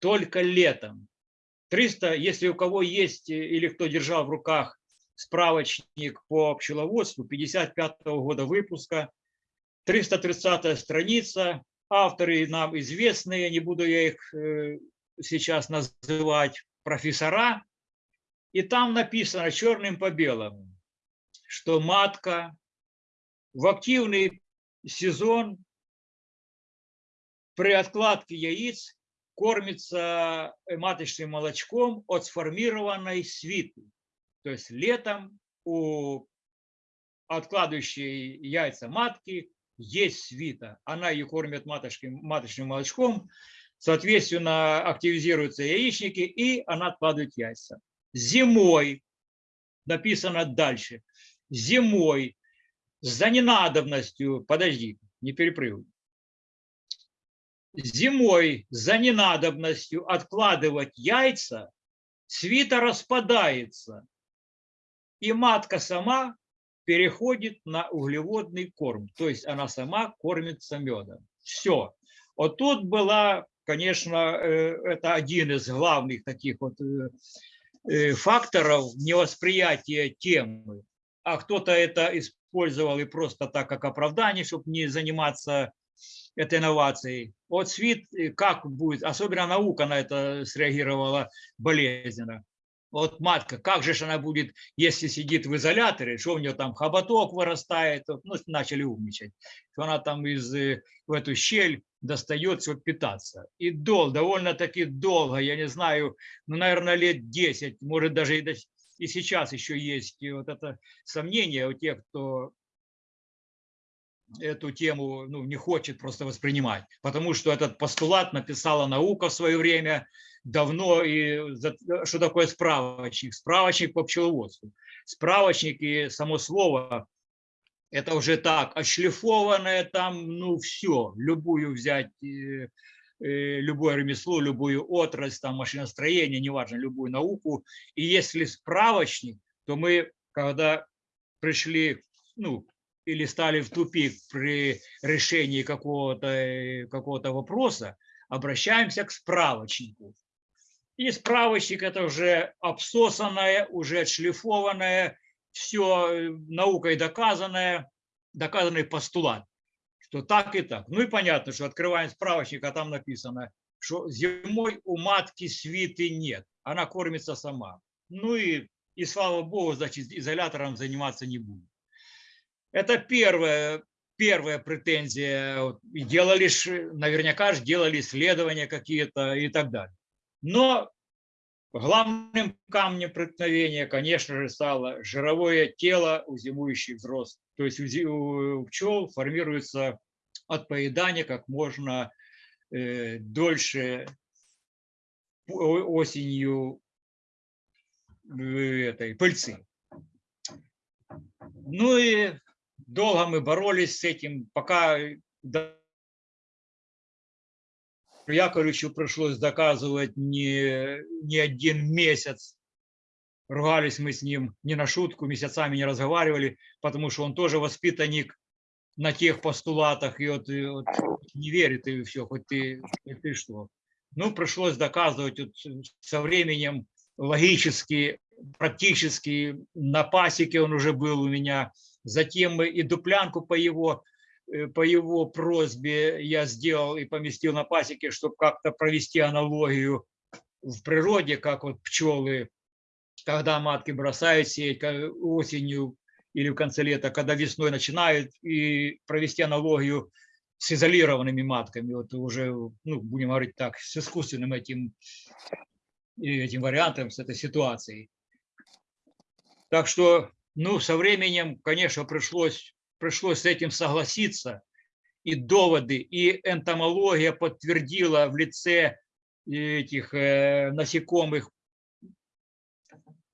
только летом. 300, если у кого есть или кто держал в руках справочник по пчеловодству 55 -го года выпуска, 330 страница, авторы нам известные, не буду я их э, сейчас называть, профессора, и там написано черным по белому, что матка в активный сезон при откладке яиц кормится маточным молочком от сформированной свиты. То есть летом у откладывающей яйца матки есть свита. Она ее кормит маточкой, маточным молочком, соответственно, активизируются яичники, и она откладывает яйца. Зимой, написано дальше, зимой за ненадобностью, подожди, не перепрыгивай, зимой за ненадобностью откладывать яйца, свита распадается, и матка сама переходит на углеводный корм, то есть она сама кормится медом. Все. Вот тут была, конечно, э, это один из главных таких вот э, э, факторов невосприятия темы. А кто-то это использовал и просто так, как оправдание, чтобы не заниматься этой инновацией. Вот СВИТ, как будет, особенно наука на это среагировала болезненно вот матка, как же она будет, если сидит в изоляторе, что у нее там хоботок вырастает, ну, начали умничать, что она там из, э, в эту щель достает, чтобы питаться. И дол, довольно-таки долго, я не знаю, ну, наверное, лет 10, может даже и, до, и сейчас еще есть вот это сомнение у тех, кто эту тему ну, не хочет просто воспринимать, потому что этот постулат написала наука в свое время, давно, и что такое справочник? Справочник по пчеловодству. Справочник и само слово, это уже так, ошлифованное там, ну все, любую взять, э, э, любое ремесло, любую отрасль, там машиностроение, неважно, любую науку. И если справочник, то мы, когда пришли, ну, или стали в тупик при решении какого-то э, какого вопроса, обращаемся к справочнику. И справочник это уже обсосанное, уже отшлифованное, все э, наукой доказанное, доказанный постулат, что так и так. Ну и понятно, что открываем справочник, а там написано, что зимой у матки свиты нет, она кормится сама. Ну и, и слава богу, значит, изолятором заниматься не будет. Это первая, первая претензия. Делали, наверняка же делали исследования какие-то и так далее. Но главным камнем преткновения, конечно же, стало жировое тело у зимующих взрослых. То есть у пчел формируется от поедания как можно э, дольше осенью э, этой пыльцы. Ну и долго мы боролись с этим, пока Яковлевичу пришлось доказывать не, не один месяц. Ругались мы с ним не на шутку, месяцами не разговаривали, потому что он тоже воспитанник на тех постулатах, и вот, и вот не верит, и все, хоть ты, хоть ты что. Ну, пришлось доказывать вот, со временем логически, практически, на пасеке он уже был у меня, затем мы и дуплянку по его по его просьбе я сделал и поместил на пасеке, чтобы как-то провести аналогию в природе, как вот пчелы, когда матки бросают сеять осенью или в конце лета, когда весной начинают, и провести аналогию с изолированными матками, вот уже, ну, будем говорить так, с искусственным этим, этим вариантом, с этой ситуацией. Так что, ну, со временем, конечно, пришлось пришлось с этим согласиться. И доводы, и энтомология подтвердила в лице этих э, насекомых,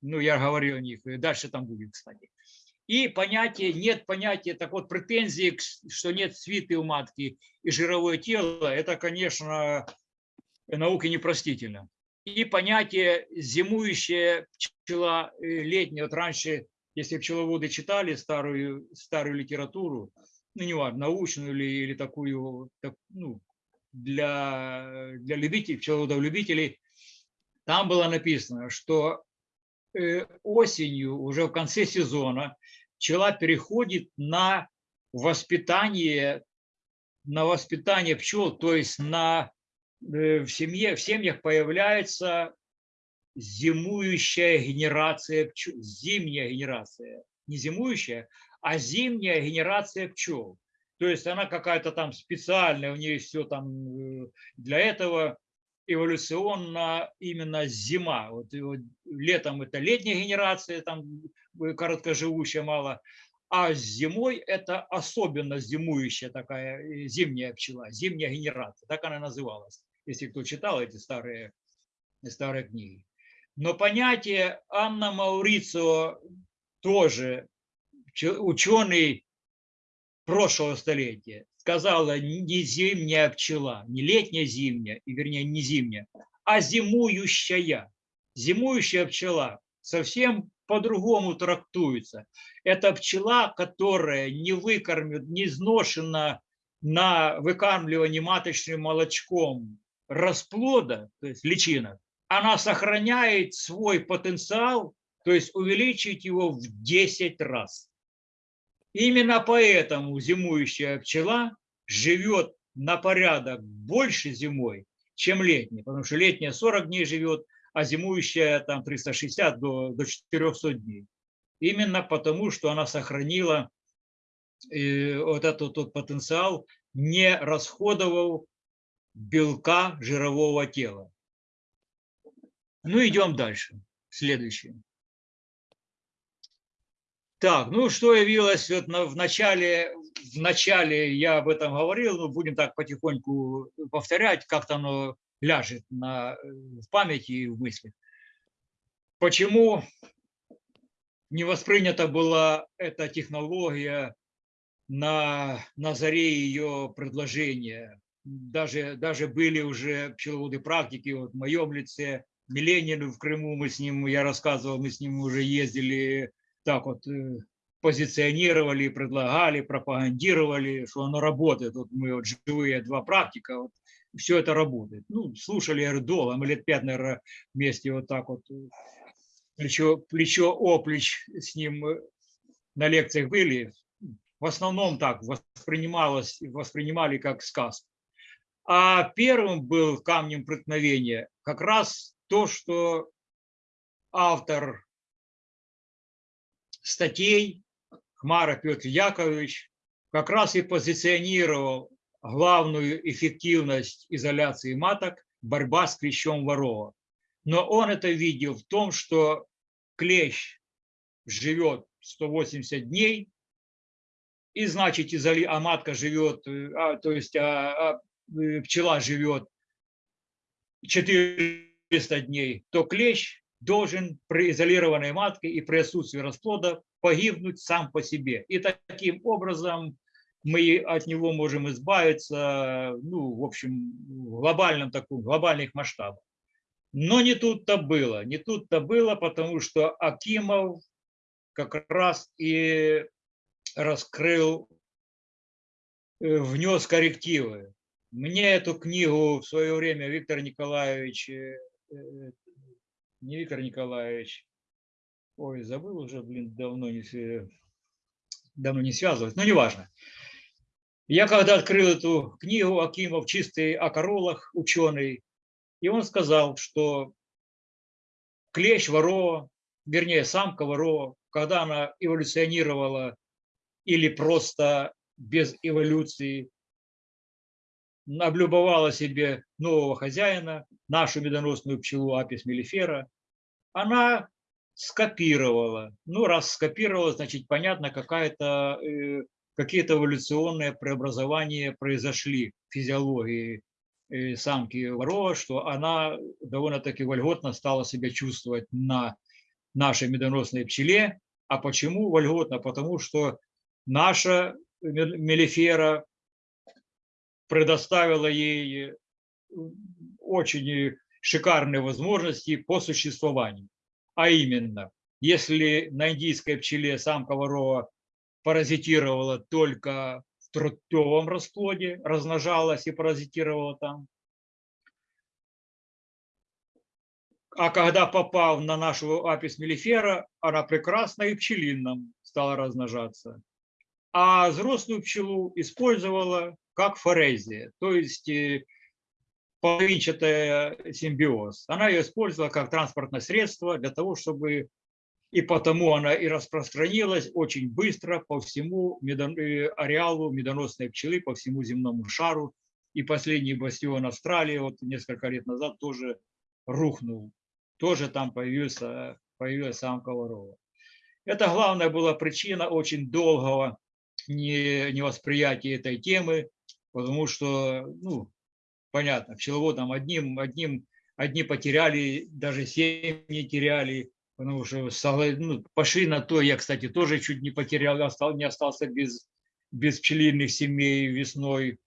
ну, я говорил о них, дальше там будет, кстати. И понятие, нет понятия, так вот, претензии, что нет свиты у матки и жировое тело, это, конечно, науке непростительно. И понятие зимующая пчела э, летняя, вот раньше если пчеловоды читали старую, старую литературу, ну, не важно, научную или, или такую, так, ну, для, для любителей, пчеловодов-любителей, там было написано, что э, осенью, уже в конце сезона, пчела переходит на воспитание, на воспитание пчел, то есть на, э, в, семье, в семьях появляется зимующая генерация пчел, зимняя генерация, не зимующая, а зимняя генерация пчел. То есть она какая-то там специальная, у нее все там э, для этого эволюционно именно зима. Вот, вот летом это летняя генерация, там э, короткоживущая мало. А зимой это особенно зимующая такая э, зимняя пчела, зимняя генерация, так она называлась, если кто читал эти старые, старые книги. Но понятие Анна Маурицио тоже ученый прошлого столетия сказала не зимняя пчела, не летняя зимняя, и вернее не зимняя, а зимующая. Зимующая пчела совсем по-другому трактуется. Это пчела, которая не выкормит, не изношена на выкармливании маточным молочком расплода, то есть личинок, она сохраняет свой потенциал, то есть увеличить его в 10 раз. Именно поэтому зимующая пчела живет на порядок больше зимой, чем летняя, потому что летняя 40 дней живет, а зимующая там 360 до, до 400 дней. Именно потому, что она сохранила э, вот этот тот потенциал, не расходовал белка жирового тела. Ну, идем дальше. Следующее. Так, ну что явилось вот на, в начале, в начале я об этом говорил, но будем так потихоньку повторять, как-то оно ляжет на, в памяти и в мысли. Почему не воспринята была эта технология на, на заре ее предложения? Даже, даже были уже пчеловоды практики, вот в моем лице, Миленин в Крыму, мы с ним, я рассказывал, мы с ним уже ездили так вот э, позиционировали, предлагали, пропагандировали, что оно работает. Вот мы вот живые два практика, вот, все это работает. Ну, слушали Эрдола, мы лет пять, наверное, вместе вот так вот э, плечо, плечо о плеч с ним э, на лекциях были. В основном так воспринималось, воспринимали как сказку. А первым был камнем преткновения как раз то, что автор статей Хмара Петр Яковлевич как раз и позиционировал главную эффективность изоляции маток – борьба с клещом ворова. Но он это видел в том, что клещ живет 180 дней, и значит, изоли... а матка живет, а, то есть а, а, э, пчела живет 400 дней, то клещ должен при изолированной матке и при отсутствии расплода погибнуть сам по себе. И таким образом мы от него можем избавиться, ну, в общем, в глобальном таком, глобальных масштабах. Но не тут-то было, не тут-то было, потому что Акимов как раз и раскрыл, э, внес коррективы. Мне эту книгу в свое время Виктор Николаевич э, не Виктор Николаевич. Ой, забыл уже, блин, давно не, давно не связывать, но неважно. Я когда открыл эту книгу Акимов «Чистый о королах», ученый, и он сказал, что клещ ворова, вернее, самка ворова, когда она эволюционировала или просто без эволюции, облюбовала себе нового хозяина, нашу медоносную пчелу апис мелифера, она скопировала. Ну, раз скопировала, значит, понятно, э, какие-то эволюционные преобразования произошли в физиологии э, самки ворова, что она довольно-таки вольготно стала себя чувствовать на нашей медоносной пчеле. А почему вольготно? Потому что наша мелифера предоставила ей очень шикарные возможности по существованию. А именно, если на индийской пчеле самка ворова паразитировала только в трутовом расплоде, размножалась и паразитировала там, а когда попав на нашу апис мелифера, она прекрасно и пчелином стала размножаться. А взрослую пчелу использовала как форезия, то есть э, половинчатая симбиоз. Она ее использовала как транспортное средство для того, чтобы и потому она и распространилась очень быстро по всему э, ареалу медоносной пчелы, по всему земному шару. И последний бастион Австралии вот несколько лет назад тоже рухнул. Тоже там появился, появилась самка ворова. Это главная была причина очень долгого не- невосприятия этой темы, потому что, ну, понятно, пчеловодам одним, одним, одни потеряли, даже семьи теряли, потому что ну, пошли на то, я, кстати, тоже чуть не потерял, остал, не остался без, без пчелиных семей весной,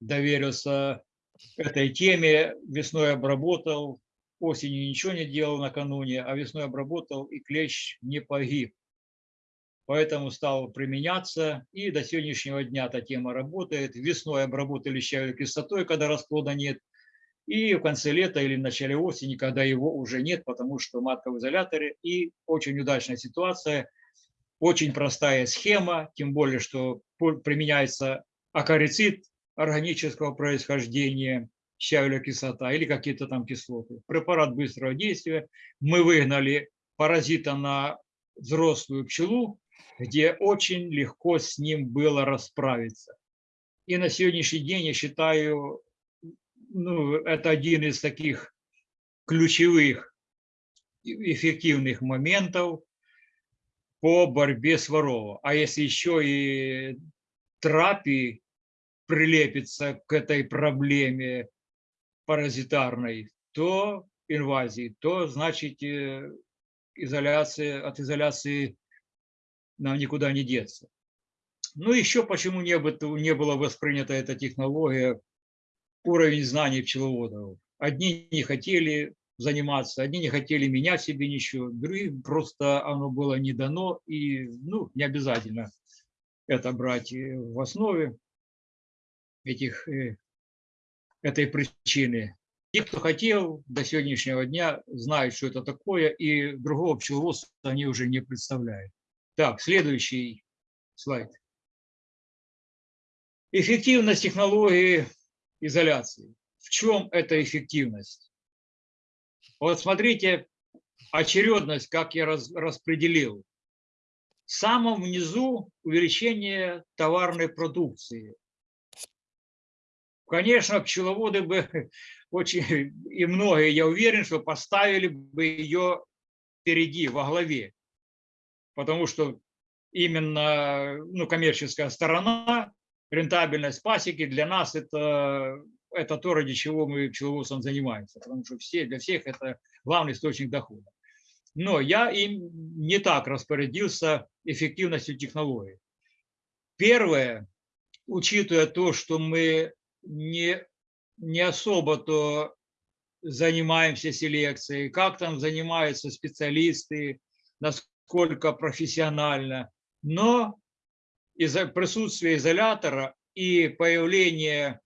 доверился этой теме, весной обработал, осенью ничего не делал накануне, а весной обработал, и клещ не погиб. Поэтому стал применяться, и до сегодняшнего дня эта тема работает. Весной обработали щавелевой кислотой, когда расплода нет, и в конце лета или в начале осени, когда его уже нет, потому что матка в изоляторе, и очень удачная ситуация, очень простая схема, тем более, что применяется акарицид органического происхождения, щавелевая кислота или какие-то там кислоты. Препарат быстрого действия. Мы выгнали паразита на взрослую пчелу, где очень легко с ним было расправиться. И на сегодняшний день, я считаю, ну, это один из таких ключевых эффективных моментов по борьбе с воровом. А если еще и трапи прилепится к этой проблеме паразитарной, то инвазии, то значит э, изоляция, от изоляции нам никуда не деться. Ну, еще почему не, не была воспринята эта технология, уровень знаний пчеловодов. Одни не хотели заниматься, одни не хотели менять себе ничего, другим просто оно было не дано, и ну, не обязательно это брать э, в основе этих, э, этой причины. Те, кто хотел, до сегодняшнего дня знают, что это такое, и другого пчеловодства они уже не представляют. Так, следующий слайд. Эффективность технологии изоляции. В чем эта эффективность? Вот смотрите, очередность, как я раз- распределил. В самом внизу увеличение товарной продукции. Конечно, пчеловоды бы очень, и многие, я уверен, что поставили бы ее впереди, во главе. Потому что именно ну, коммерческая сторона, рентабельность пасеки для нас это, это то, ради чего мы пчеловодством занимаемся. Потому что все, для всех это главный источник дохода. Но я им не так распорядился эффективностью технологий. Первое, учитывая то, что мы не, не особо-то занимаемся селекцией, как там занимаются специалисты, насколько профессионально, но из-за присутствия изолятора и появления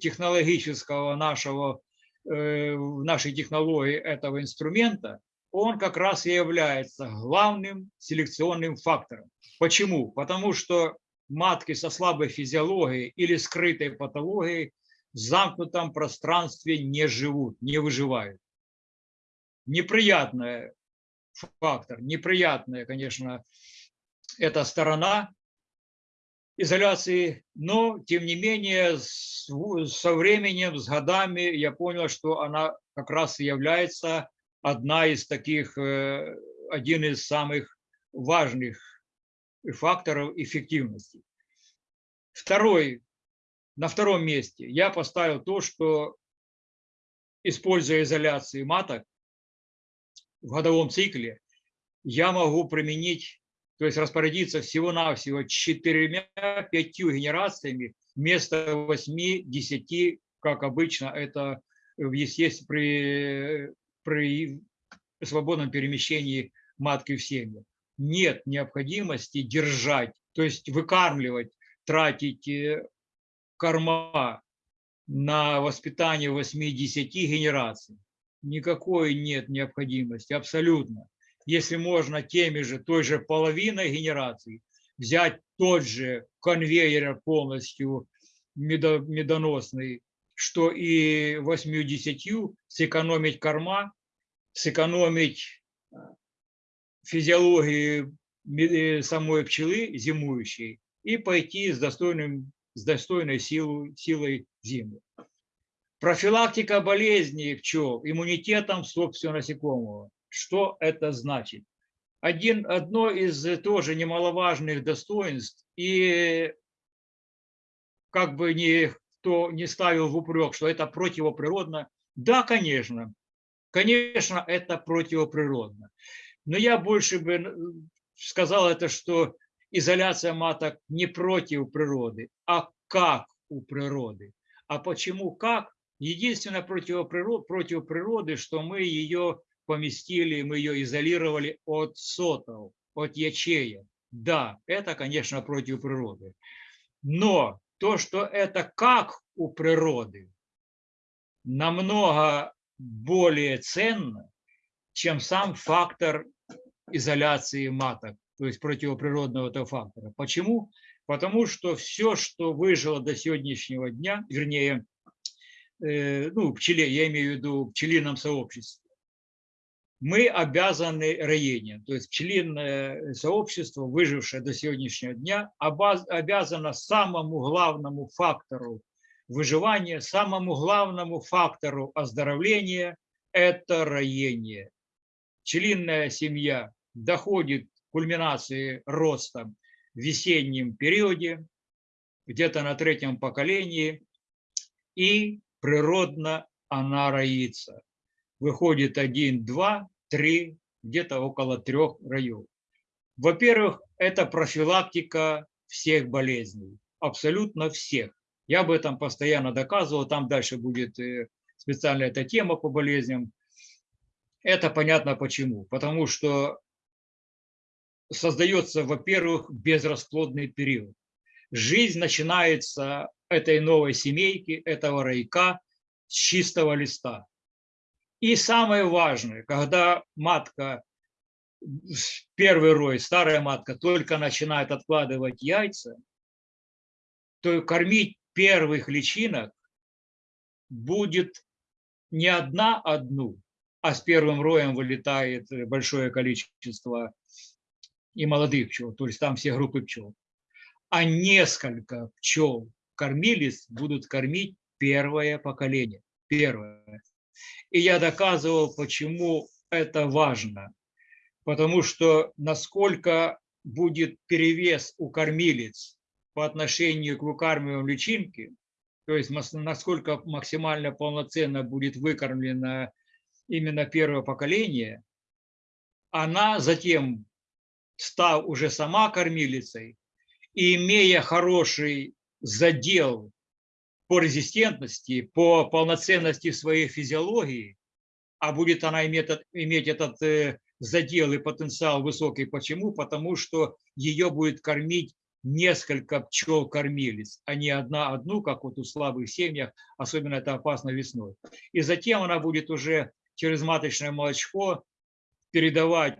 технологического нашего, э, в нашей технологии этого инструмента, он как раз и является главным селекционным фактором. Почему? Потому что матки со слабой физиологией или скрытой патологией в замкнутом пространстве не живут, не выживают. Неприятный фактор, неприятная, конечно, эта сторона изоляции, но тем не менее со временем, с годами я понял, что она как раз и является одна из таких, э, один из самых важных факторов эффективности. Второй, на втором месте я поставил то, что используя изоляции маток в годовом цикле, я могу применить, то есть распорядиться всего-навсего четырьмя-пятью генерациями вместо восьми-десяти, как обычно это в естественно, при, при свободном перемещении матки в семье. Нет необходимости держать, то есть выкармливать, тратить э, корма на воспитание 8-10 генераций. Никакой нет необходимости, абсолютно. Если можно теми же, той же половиной генераций взять тот же конвейер полностью медо- медоносный, что и 8-10 сэкономить корма, сэкономить э, физиологии э, самой пчелы зимующей и пойти с, достойным, с достойной силой, силой в зиму. Профилактика болезней пчел иммунитетом собственного насекомого. Что это значит? один, одно из э, тоже немаловажных достоинств, и как бы никто не ставил в упрек, что это противоприродно. Да, конечно, конечно, это противоприродно. Но я больше бы сказал это, что изоляция маток не против природы, а как у природы. А почему как? Единственное против природы, что мы ее поместили, мы ее изолировали от сотов, от ячеек. Да, это, конечно, против природы. Но то, что это как у природы, намного более ценно, чем сам фактор изоляции маток, то есть противоприродного этого фактора. Почему? Потому что все, что выжило до сегодняшнего дня, вернее, ну, пчеле, я имею в виду пчелином сообществе, мы обязаны роением. То есть пчелиное сообщество, выжившее до сегодняшнего дня, обязано самому главному фактору выживания, самому главному фактору оздоровления – это роение. Пчелиная семья доходит к кульминации роста в весеннем периоде, где-то на третьем поколении, и природно она роится. Выходит один, два, три, где-то около трех раев. Во-первых, это профилактика всех болезней, абсолютно всех. Я об этом постоянно доказывал, там дальше будет э, специальная эта тема по болезням. Это понятно почему. Потому что создается, во-первых, безрасплодный период. Жизнь начинается этой новой семейки, этого райка с чистого листа. И самое важное, когда матка, первый рой, старая матка только начинает откладывать яйца, то кормить первых личинок будет не одна одну, а с первым роем вылетает большое количество и молодых пчел, то есть там все группы пчел, а несколько пчел кормились будут кормить первое поколение. Первое. И я доказывал, почему это важно. Потому что насколько будет перевес у кормилец по отношению к выкармливаемой личинке, то есть насколько максимально полноценно будет выкормлено именно первое поколение, она затем, став уже сама кормилицей и имея хороший задел по резистентности, по полноценности своей физиологии, а будет она иметь, иметь этот э, задел и потенциал высокий. Почему? Потому что ее будет кормить несколько пчел-кормилец, а не одна одну, как вот у слабых семьях, особенно это опасно весной. И затем она будет уже через маточное молочко передавать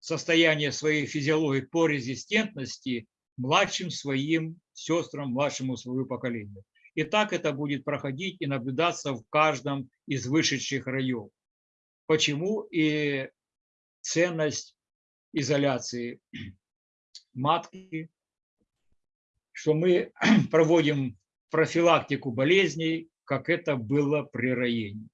состояние своей физиологии по резистентности младшим своим сестрам, младшему своему поколению. И так это будет проходить и наблюдаться в каждом из вышедших раев. Почему и ценность изоляции матки, что мы проводим профилактику болезней, как это было при роении.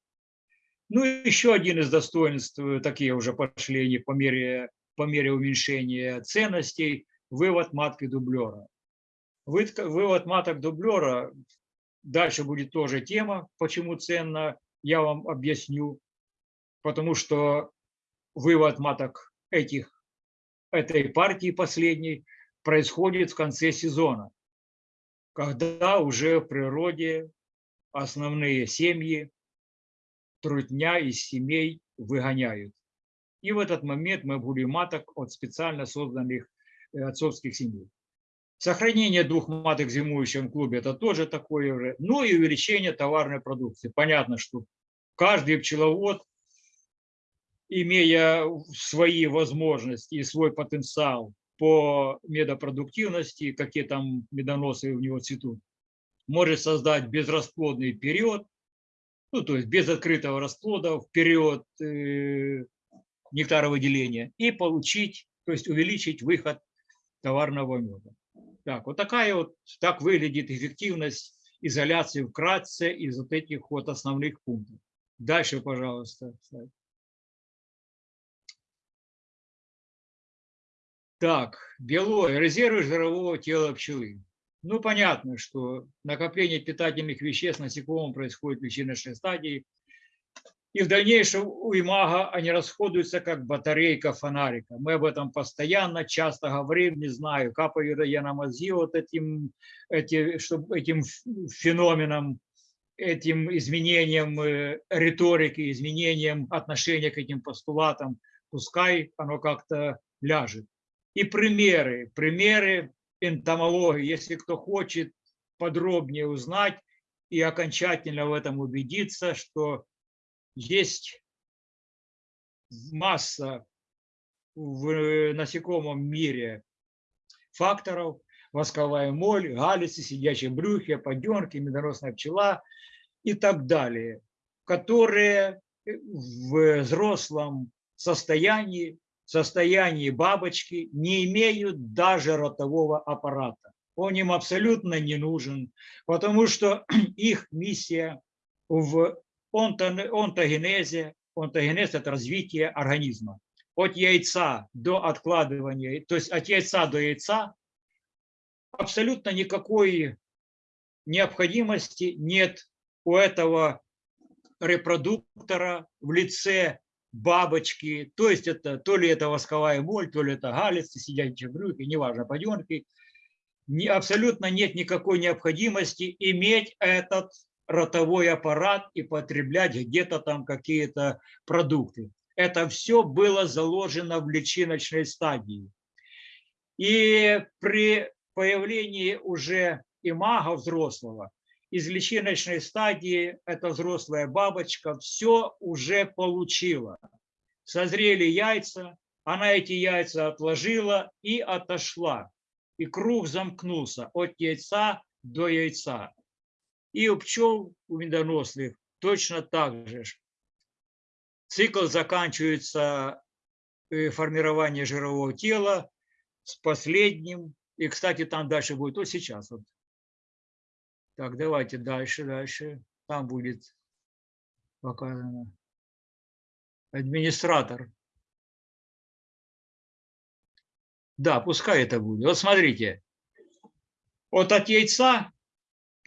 Ну и еще один из достоинств, такие уже пошли по мере, по мере уменьшения ценностей, вывод матки дублера. Вывод маток дублера Дальше будет тоже тема, почему ценно, я вам объясню. Потому что вывод маток этих, этой партии последней происходит в конце сезона, когда уже в природе основные семьи трудня из семей выгоняют. И в этот момент мы будем маток от специально созданных отцовских семей. Сохранение двух маток в зимующем клубе – это тоже такое же. Ну и увеличение товарной продукции. Понятно, что каждый пчеловод, имея свои возможности и свой потенциал по медопродуктивности, какие там медоносы у него цветут, может создать безрасплодный период, ну, то есть без открытого расплода в период э, нектаровыделения и получить, то есть увеличить выход товарного меда. Так, вот такая вот, так выглядит эффективность изоляции вкратце из вот этих вот основных пунктов. Дальше, пожалуйста. Так, белое, резервы жирового тела пчелы. Ну, понятно, что накопление питательных веществ насекомым происходит в личиночной стадии, и в дальнейшем у имага они расходуются как батарейка фонарика. Мы об этом постоянно, часто говорим, не знаю, капаю я на мозги вот этим, эти, чтобы этим феноменом, этим изменением э, риторики, изменением отношения к этим постулатам, пускай оно как-то ляжет. И примеры, примеры энтомологии, если кто хочет подробнее узнать и окончательно в этом убедиться, что есть масса в насекомом мире факторов, восковая моль, галицы, сидячие брюхи, поденки, медоносная пчела и так далее, которые в взрослом состоянии, состоянии бабочки не имеют даже ротового аппарата. Он им абсолютно не нужен, потому что их миссия в онтогенезе. Онтогенез – это развитие организма. От яйца до откладывания, то есть от яйца до яйца абсолютно никакой необходимости нет у этого репродуктора в лице бабочки, то есть это то ли это восковая моль, то ли это галицы, сидячие брюки, неважно, поденки. Не, абсолютно нет никакой необходимости иметь этот ротовой аппарат и потреблять где-то там какие-то продукты. Это все было заложено в личиночной стадии. И при появлении уже имага взрослого, из личиночной стадии эта взрослая бабочка все уже получила. Созрели яйца, она эти яйца отложила и отошла. И круг замкнулся от яйца до яйца. И у пчел, у медоносных точно так же. Цикл заканчивается э, формирование жирового тела с последним. И, кстати, там дальше будет, вот сейчас. Вот. Так, давайте дальше, дальше. Там будет показано. Администратор. Да, пускай это будет. Вот смотрите. Вот от яйца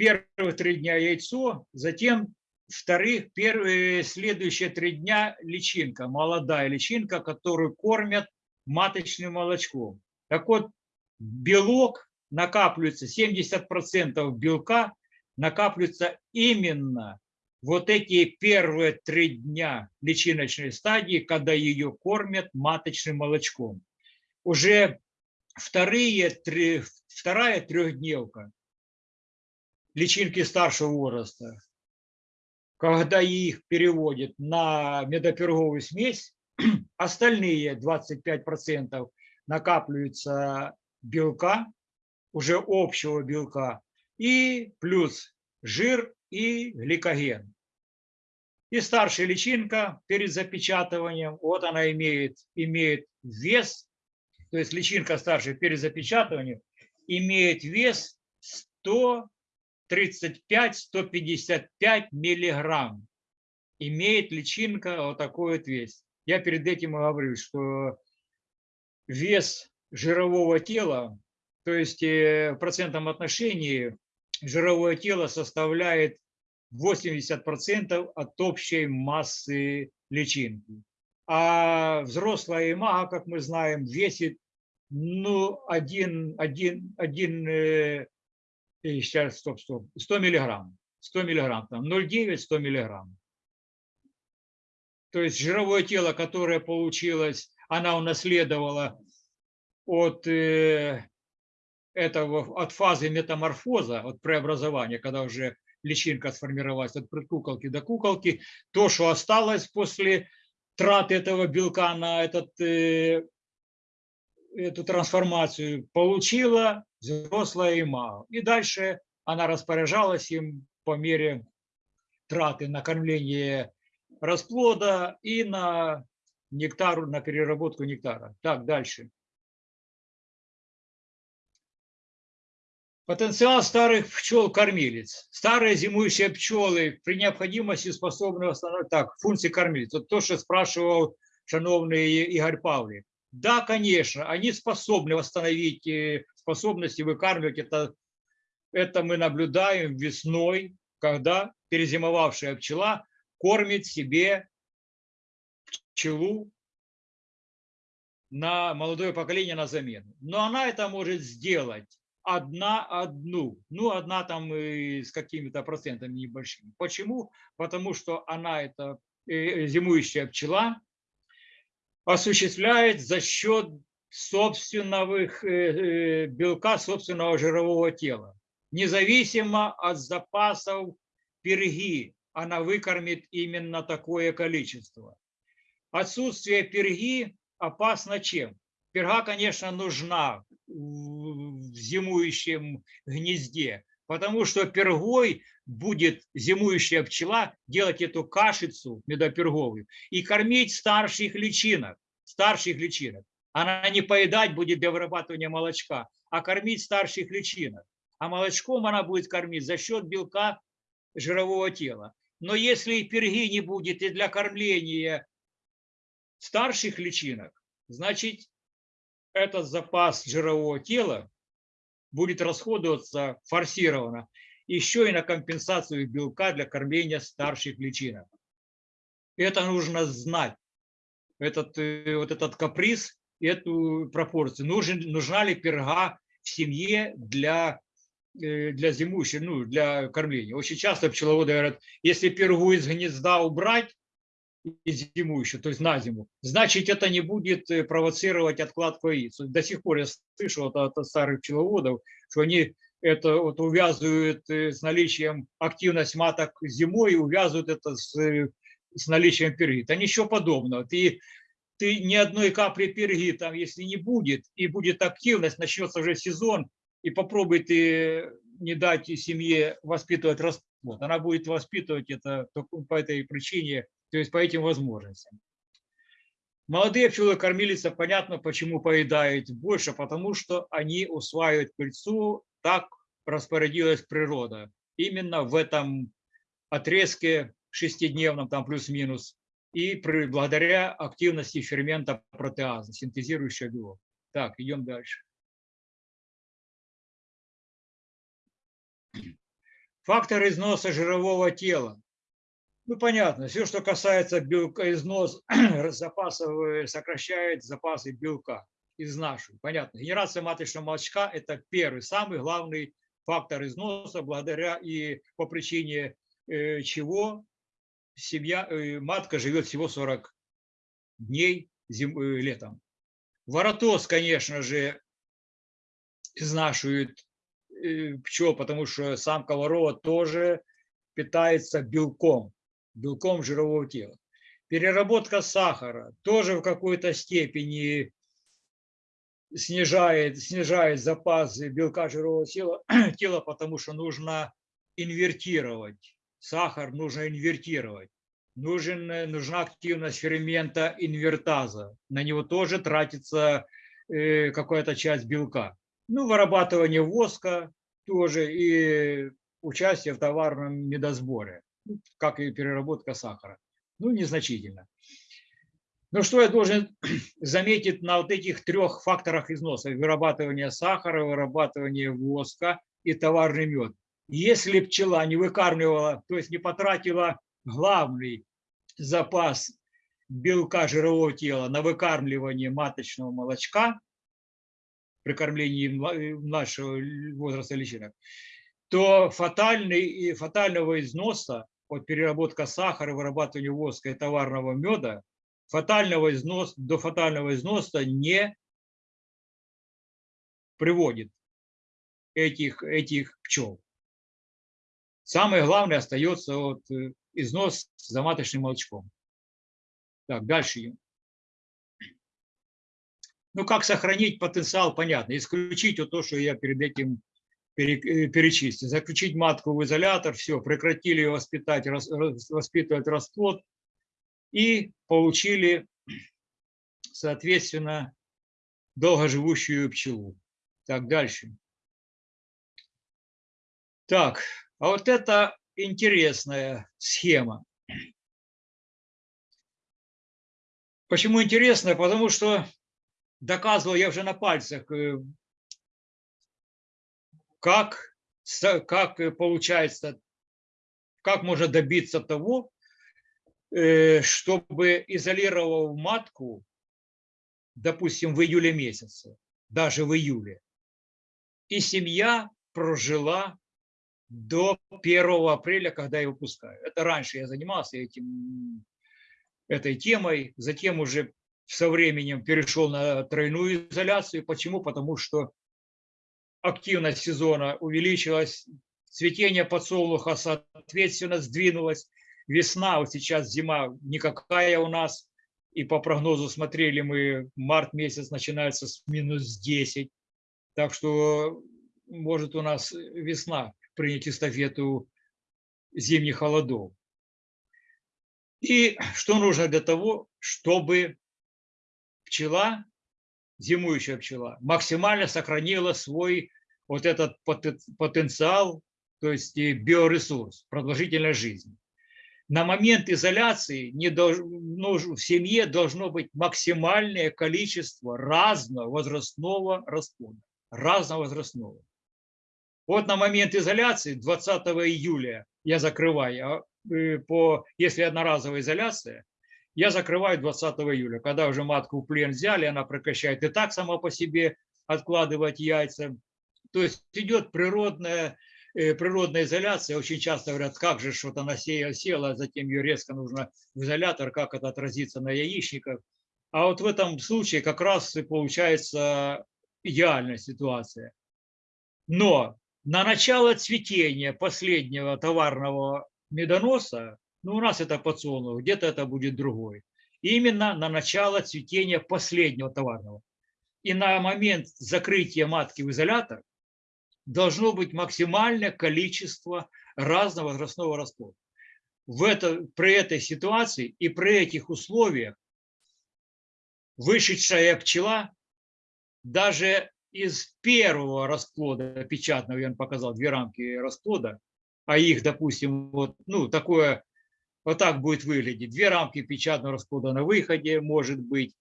первые три дня яйцо, затем вторых, первые, следующие три дня личинка, молодая личинка, которую кормят маточным молочком. Так вот, белок накапливается, 70% белка накапливается именно вот эти первые три дня личиночной стадии, когда ее кормят маточным молочком. Уже вторые, три, вторая трехдневка личинки старшего возраста, когда их переводят на медоперговую смесь, остальные 25% накапливаются белка, уже общего белка, и плюс жир и гликоген. И старшая личинка перед запечатыванием, вот она имеет, имеет вес, то есть личинка старшая перед запечатыванием имеет вес 100 35-155 миллиграмм имеет личинка вот такой вот вес. Я перед этим говорю, что вес жирового тела, то есть э, в процентном отношении жировое тело составляет 80% от общей массы личинки. А взрослая имага, как мы знаем, весит ну, один, один, один э, и сейчас, стоп, стоп, 100 миллиграмм, 100 миллиграмм, там 0,9, 100 миллиграмм. То есть жировое тело, которое получилось, она унаследовала от э, этого, от фазы метаморфоза, от преобразования, когда уже личинка сформировалась от предкуколки до куколки, то, что осталось после траты этого белка на этот, э, эту трансформацию, получила взрослая има. И дальше она распоряжалась им по мере траты на кормление расплода и на нектару, на переработку нектара. Так, дальше. Потенциал старых пчел-кормилец. Старые зимующие пчелы при необходимости способны восстановить так, функции кормилец. Вот то, что спрашивал шановный Игорь Павлик. Да, конечно, они способны восстановить э, способности выкармливать. Это, это мы наблюдаем весной, когда перезимовавшая пчела кормит себе пчелу на молодое поколение на замену. Но она это может сделать одна одну. Ну, одна там и с какими-то процентами небольшими. Почему? Потому что она, это э, зимующая пчела, осуществляет за счет собственного э, э, белка, собственного жирового тела. Независимо от запасов перги, она выкормит именно такое количество. Отсутствие перги опасно чем? Перга, конечно, нужна в зимующем гнезде, потому что пергой будет зимующая пчела делать эту кашицу медоперговую и кормить старших личинок, старших личинок. Она не поедать будет для вырабатывания молочка, а кормить старших личинок. А молочком она будет кормить за счет белка жирового тела. Но если перги не будет и для кормления старших личинок, значит, этот запас жирового тела будет расходоваться форсированно еще и на компенсацию белка для кормления старших личинок. Это нужно знать, этот, э, вот этот каприз, эту пропорцию. Нужен, нужна ли перга в семье для, э, для зимующей, ну, для кормления. Очень часто пчеловоды говорят, если пергу из гнезда убрать, из зимующего, то есть на зиму, значит это не будет э, провоцировать откладку яиц. До сих пор я слышал от, от старых пчеловодов, что они это вот увязывают э, с наличием активность маток зимой увязывают это с, с наличием перги. Это ничего подобного. Ты, ты ни одной капли перги там, если не будет, и будет активность, начнется уже сезон, и попробуй ты не дать семье воспитывать расплод. Она будет воспитывать это по этой причине, то есть по этим возможностям. Молодые пчелы-кормилицы, понятно, почему поедают больше, потому что они усваивают пыльцу так распорядилась природа. Именно в этом отрезке шестидневном, там плюс-минус, и благодаря активности фермента протеаза, синтезирующего белок. Так, идем дальше. Фактор износа жирового тела. Ну, понятно, все, что касается белка, износ запасов, э, сокращает запасы белка изнашивают. Понятно. Генерация маточного молочка – это первый, самый главный фактор износа, благодаря и по причине э, чего семья, э, матка живет всего 40 дней зим, э, летом. Воротос, конечно же, изнашивает пчел, потому что самка ворова тоже питается белком, белком жирового тела. Переработка сахара тоже в какой-то степени снижает, снижает запасы белка жирового тела, тела, потому что нужно инвертировать. Сахар нужно инвертировать. Нужен, нужна активность фермента инвертаза. На него тоже тратится э, какая-то часть белка. Ну, вырабатывание воска тоже и участие в товарном медосборе, как и переработка сахара. Ну, незначительно. Ну что я должен заметить на вот этих трех факторах износа? Вырабатывание сахара, вырабатывание воска и товарный мед. Если пчела не выкармливала, то есть не потратила главный запас белка жирового тела на выкармливание маточного молочка при кормлении младшего возраста личинок, то фатальный, фатального износа от переработка сахара, вырабатывания воска и товарного меда фатального износа, до фатального износа не приводит этих, этих пчел. Самое главное остается вот э, износ за маточным молочком. Так, дальше. Ну, как сохранить потенциал, понятно. Исключить вот то, что я перед этим э, перечислил. Заключить матку в изолятор, все, прекратили воспитать, воспитывать расплод, и получили, соответственно, долгоживущую пчелу. Так, дальше. Так, а вот это интересная схема. Почему интересная? Потому что доказывал я уже на пальцах, э, как, как получается, как можно добиться того, э, чтобы изолировал матку, допустим, в июле месяце, даже в июле, и семья прожила до 1 апреля, когда я выпускаю. Это раньше я занимался этим, этой темой, затем уже со временем перешел на тройную изоляцию. Почему? Потому что активность сезона увеличилась, цветение подсолнуха, соответственно, сдвинулось. Весна, вот сейчас зима никакая у нас, и по прогнозу смотрели мы, март месяц начинается с минус 10, так что может у нас весна принять эстафету зимних холодов. И что нужно для того, чтобы пчела, зимующая пчела, максимально сохранила свой вот этот поте- потенциал, то есть биоресурс, продолжительной жизни. На момент изоляции не долж- нужно- в семье должно быть максимальное количество разного возрастного расплода. Разного возрастного. Вот на момент изоляции 20 июля я закрываю, а, э, по, если одноразовая изоляция, я закрываю 20 июля, когда уже матку в плен взяли, она прекращает и так сама по себе откладывать яйца. То есть идет природная, э, природная изоляция. Очень часто говорят, как же что-то она сея- села, а затем ее резко нужно в изолятор, как это отразится на яичниках. А вот в этом случае как раз и получается идеальная ситуация. Но на начало цветения последнего товарного медоноса, ну, у нас это подсолнух, где-то это будет другой. Именно на начало цветения последнего товарного. И на момент закрытия матки в изолятор должно быть максимальное количество разного возрастного расплода. В это, при этой ситуации и при этих условиях вышедшая пчела даже из первого расплода печатного, я вам показал две рамки расплода, а их, допустим, вот, ну, такое, вот так будет выглядеть. Две рамки печатного расплода на выходе, может быть,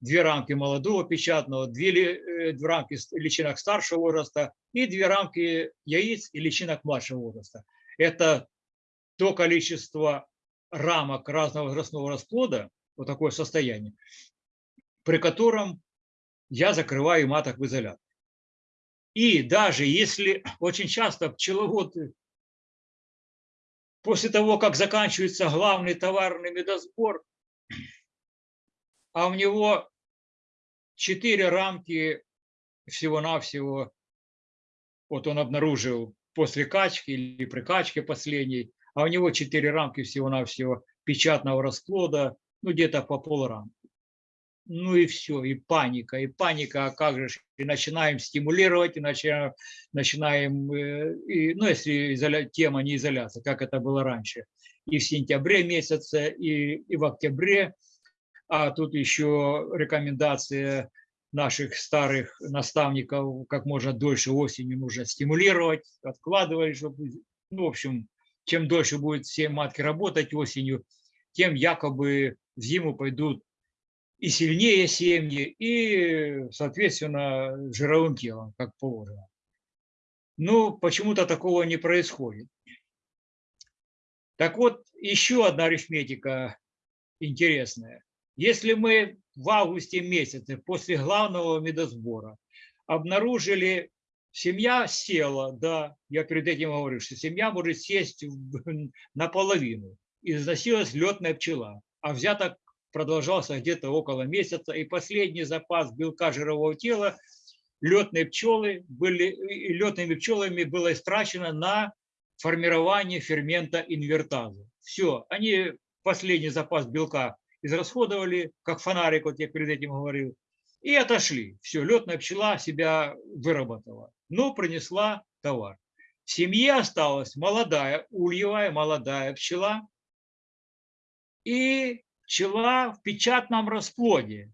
две рамки молодого печатного, две, э, две рамки личинок старшего возраста и две рамки яиц и личинок младшего возраста. Это то количество рамок разного возрастного расплода, вот такое состояние, при котором я закрываю маток в изолятор. И даже если очень часто пчеловоды после того, как заканчивается главный товарный медосбор, а у него четыре рамки всего-навсего, вот он обнаружил после качки или при качке последней, а у него четыре рамки всего-навсего печатного расплода, ну где-то по полрамки. Ну и все, и паника, и паника, а как же, и начинаем стимулировать, и начинаем, начинаем э, и, ну если изоля- тема не изоляция, как это было раньше, и в сентябре месяце, и, и в октябре, а тут еще рекомендация наших старых наставников, как можно дольше осенью нужно стимулировать, откладывать, чтобы, ну, в общем, чем дольше будет все матки работать осенью, тем якобы в зиму пойдут и сильнее семьи, и, соответственно, жировым телом, как положено. Но почему-то такого не происходит. Так вот, еще одна арифметика интересная. Если мы в августе месяце после главного медосбора обнаружили, семья села, да, я перед этим говорю, что семья может сесть наполовину, и износилась летная пчела, а взяток продолжался где-то около месяца, и последний запас белка жирового тела летные пчелы были, летными пчелами было истрачено на формирование фермента инвертазы. Все, они последний запас белка израсходовали, как фонарик, вот я перед этим говорил, и отошли. Все, летная пчела себя выработала, но принесла товар. В семье осталась молодая, ульевая молодая пчела и пчела в печатном расплоде.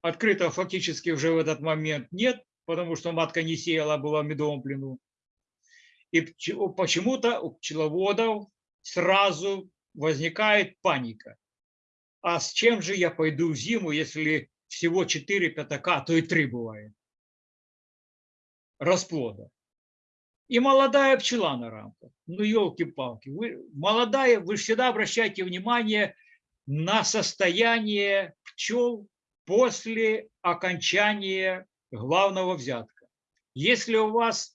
Открытого фактически уже в этот момент нет, потому что матка не сеяла, была в медовом плену. И почему-то у пчеловодов сразу возникает паника. А с чем же я пойду в зиму, если всего 4 пятака, а то и 3 бывает, расплода. И молодая пчела на рамках. Ну, елки-палки. Молодая, вы всегда обращайте внимание на состояние пчел после окончания главного взятка. Если у вас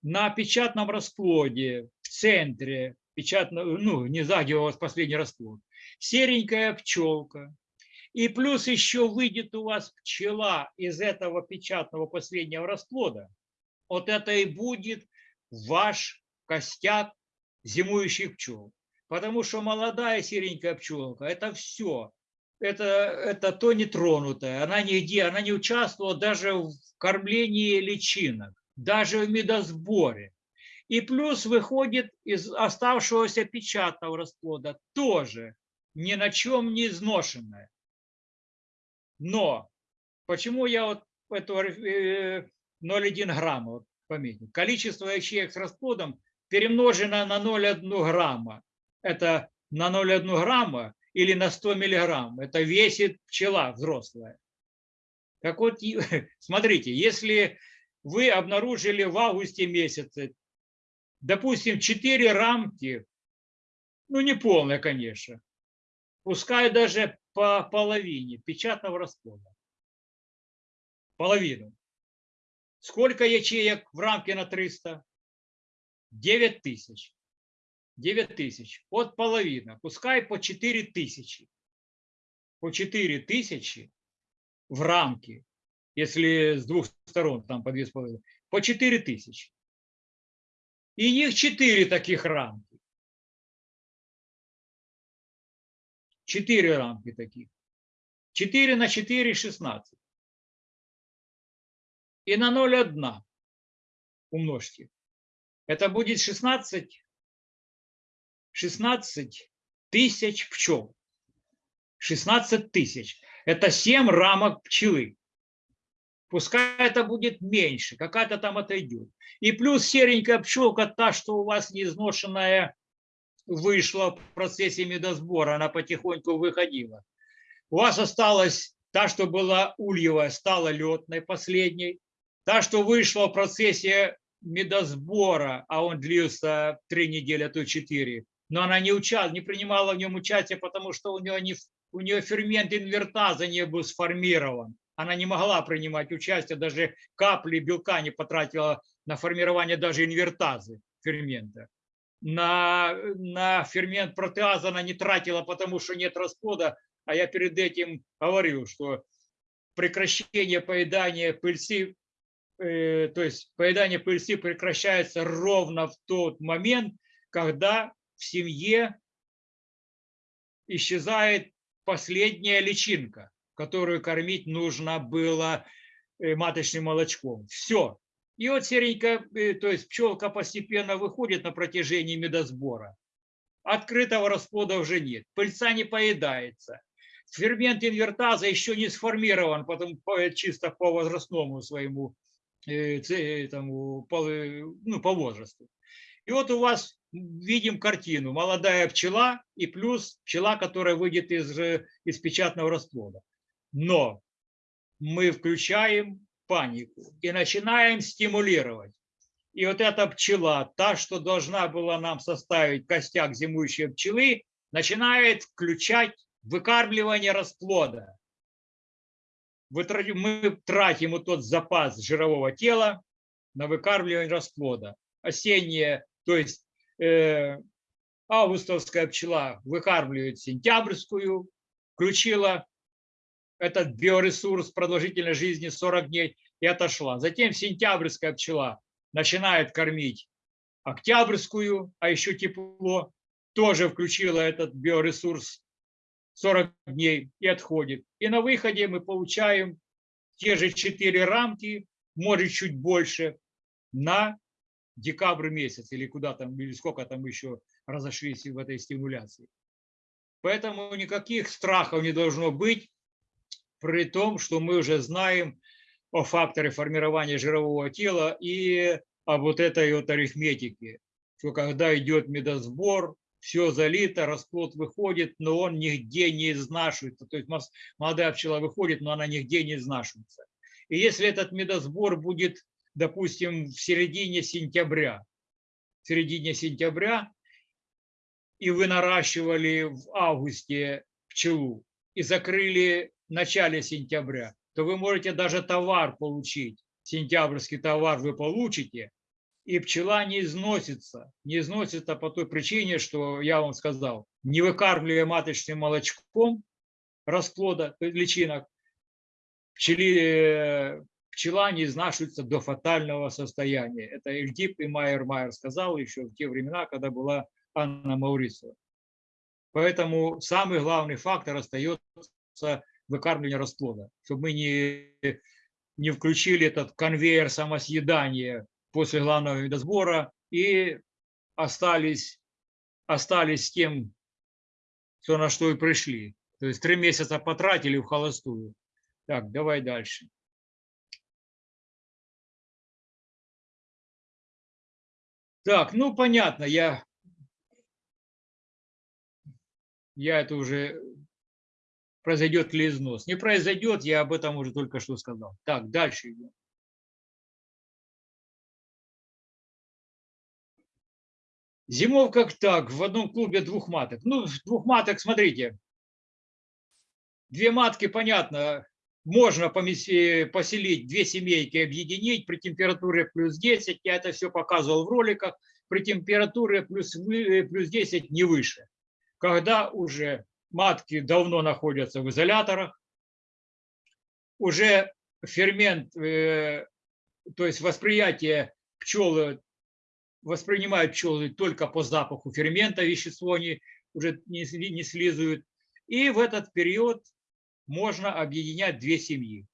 на печатном расплоде в центре, печатно, ну, не сзади у вас последний расплод, серенькая пчелка, и плюс еще выйдет у вас пчела из этого печатного последнего расплода, вот это и будет ваш костяк зимующих пчел. Потому что молодая серенькая пчелка – это все. Это, это то нетронутое. Она нигде, она не участвовала даже в кормлении личинок, даже в медосборе. И плюс выходит из оставшегося печатного расплода тоже ни на чем не изношенная. Но почему я вот эту 0,1 грамма вот пометил? Количество ячеек с расплодом перемножено на 0,1 грамма. Это на 0,1 грамма или на 100 миллиграмм. Это весит пчела взрослая. Так вот, смотрите, если вы обнаружили в августе месяце, допустим, 4 рамки, ну не полная, конечно, пускай даже по половине печатного расплода. Половину. Сколько ячеек в рамке на 300? 9 тысяч. 9 тысяч. От половина. Пускай по 4 тысячи. По 4 тысячи в рамке, если с двух сторон, там по 2,5, по 4 тысячи. И них 4 таких рамки. 4 рамки таких. 4 на 4 – 16. И на 0,1 умножьте. Это будет 16 16 тысяч пчел. 16 тысяч. Это 7 рамок пчелы. Пускай это будет меньше, какая-то там отойдет. И плюс серенькая пчелка, та, что у вас неизношенная, вышла в процессе медосбора, она потихоньку выходила. У вас осталась та, что была ульевая, стала летной последней. Та, что вышла в процессе медосбора, а он длился три недели, а то четыре, но она не, уча, не принимала в нем участие, потому что у нее, не, у нее фермент инвертаза не был сформирован. Она не могла принимать участие, даже капли белка не потратила на формирование даже инвертазы фермента. На, на фермент протеаза она не тратила, потому что нет расплода, а я перед этим говорил, что прекращение поедания пыльцы, э, то есть поедание пыльцы прекращается ровно в тот момент, когда в семье исчезает последняя личинка, которую кормить нужно было э, маточным молочком. Все. И вот серенькая, э, то есть пчелка постепенно выходит на протяжении медосбора. Открытого расплода уже нет. Пыльца не поедается. Фермент инвертаза еще не сформирован, потом чисто по возрастному своему, э, этому, по, ну, по возрасту. И вот у вас видим картину. Молодая пчела и плюс пчела, которая выйдет из, э, из печатного расплода. Но мы включаем панику и начинаем стимулировать. И вот эта пчела, та, что должна была нам составить костяк зимующей пчелы, начинает включать выкармливание расплода. Мы тратим вот тот запас жирового тела на выкармливание расплода. Осеннее, то есть Э, августовская пчела выкармливает сентябрьскую, включила этот биоресурс продолжительной жизни 40 дней и отошла. Затем сентябрьская пчела начинает кормить октябрьскую, а еще тепло, тоже включила этот биоресурс 40 дней и отходит. И на выходе мы получаем те же 4 рамки, может чуть больше, на декабрь месяц или куда там, или сколько там еще разошлись в этой стимуляции. Поэтому никаких страхов не должно быть, при том, что мы уже знаем о факторе формирования жирового тела и о вот этой вот арифметике, что когда идет медосбор, все залито, расплод выходит, но он нигде не изнашивается. То есть молодая пчела выходит, но она нигде не изнашивается. И если этот медосбор будет, допустим, в середине сентября, в середине сентября, и вы наращивали в августе пчелу и закрыли в начале сентября, то вы можете даже товар получить. Сентябрьский товар вы получите, и пчела не износится. Не износится по той причине, что я вам сказал, не выкармливая маточным молочком расплода есть личинок, пчели, э, пчела не изнашивается до фатального состояния. Это Эльдип и Майер Майер сказал еще в те времена, когда была Анна Маурицева. Поэтому самый главный фактор остается выкармливание расплода, чтобы мы не, не включили этот конвейер самосъедания после главного видосбора и остались, остались с тем, что на что и пришли. То есть три месяца потратили в холостую. Так, давай дальше. Так, ну понятно, я, я это уже произойдет ли износ. Не произойдет, я об этом уже только что сказал. Так, дальше идем. Зимов как так, в одном клубе двух маток. Ну, двух маток, смотрите. Две матки, понятно, можно поселить, две семейки объединить при температуре плюс 10. Я это все показывал в роликах. При температуре плюс, вы- плюс 10 не выше. Когда уже матки давно находятся в изоляторах, уже фермент, э, то есть восприятие пчелы воспринимают пчелы только по запаху фермента, вещество они уже не слизывают. И в этот период можно объединять две семьи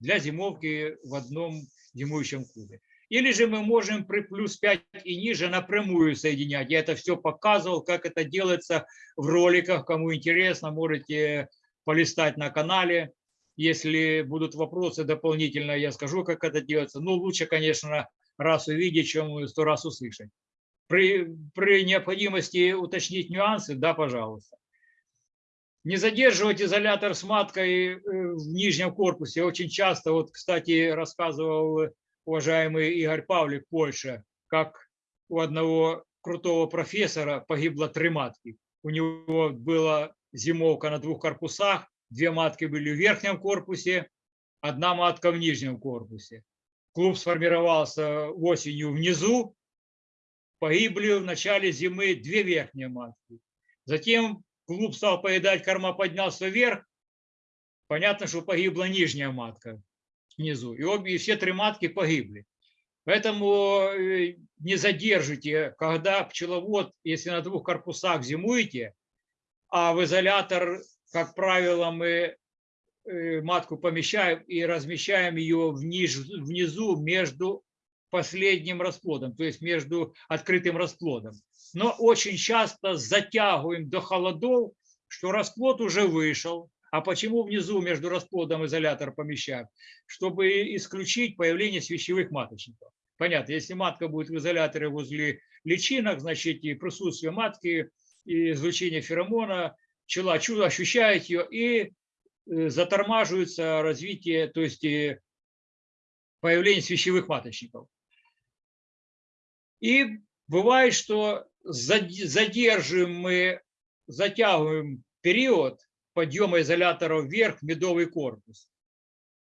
для зимовки в одном зимующем клубе. Или же мы можем при плюс 5 и ниже напрямую соединять. Я это все показывал, как это делается в роликах. Кому интересно, можете полистать на канале. Если будут вопросы дополнительно, я скажу, как это делается. Ну, лучше, конечно, раз увидеть, чем сто раз услышать. При, при необходимости уточнить нюансы, да, пожалуйста. Не задерживать изолятор с маткой э, в нижнем корпусе. Очень часто, вот, кстати, рассказывал уважаемый Игорь Павлик, Польша, как у одного крутого профессора погибло три матки. У него была зимовка на двух корпусах, две матки были в верхнем корпусе, одна матка в нижнем корпусе. Клуб сформировался осенью внизу, погибли в начале зимы две верхние матки. Затем клуб стал поедать, корма поднялся вверх, понятно, что погибла нижняя матка внизу. И обе, и все три матки погибли. Поэтому э, не задержите, когда пчеловод, если на двух корпусах зимуете, а в изолятор, как правило, мы э, матку помещаем и размещаем ее вниз, внизу между последним расплодом, то есть между открытым расплодом. Но очень часто затягиваем до холодов, что расплод уже вышел. А почему внизу между расплодом изолятор помещаем? Чтобы исключить появление свящевых маточников. Понятно, если матка будет в изоляторе возле личинок, значит и присутствие матки, и излучение феромона, пчела чудо ощущает ее и э, затормаживается развитие, то есть и появление свящевых маточников. И бывает, что задерживаем мы, затягиваем период подъема изолятора вверх медовый корпус.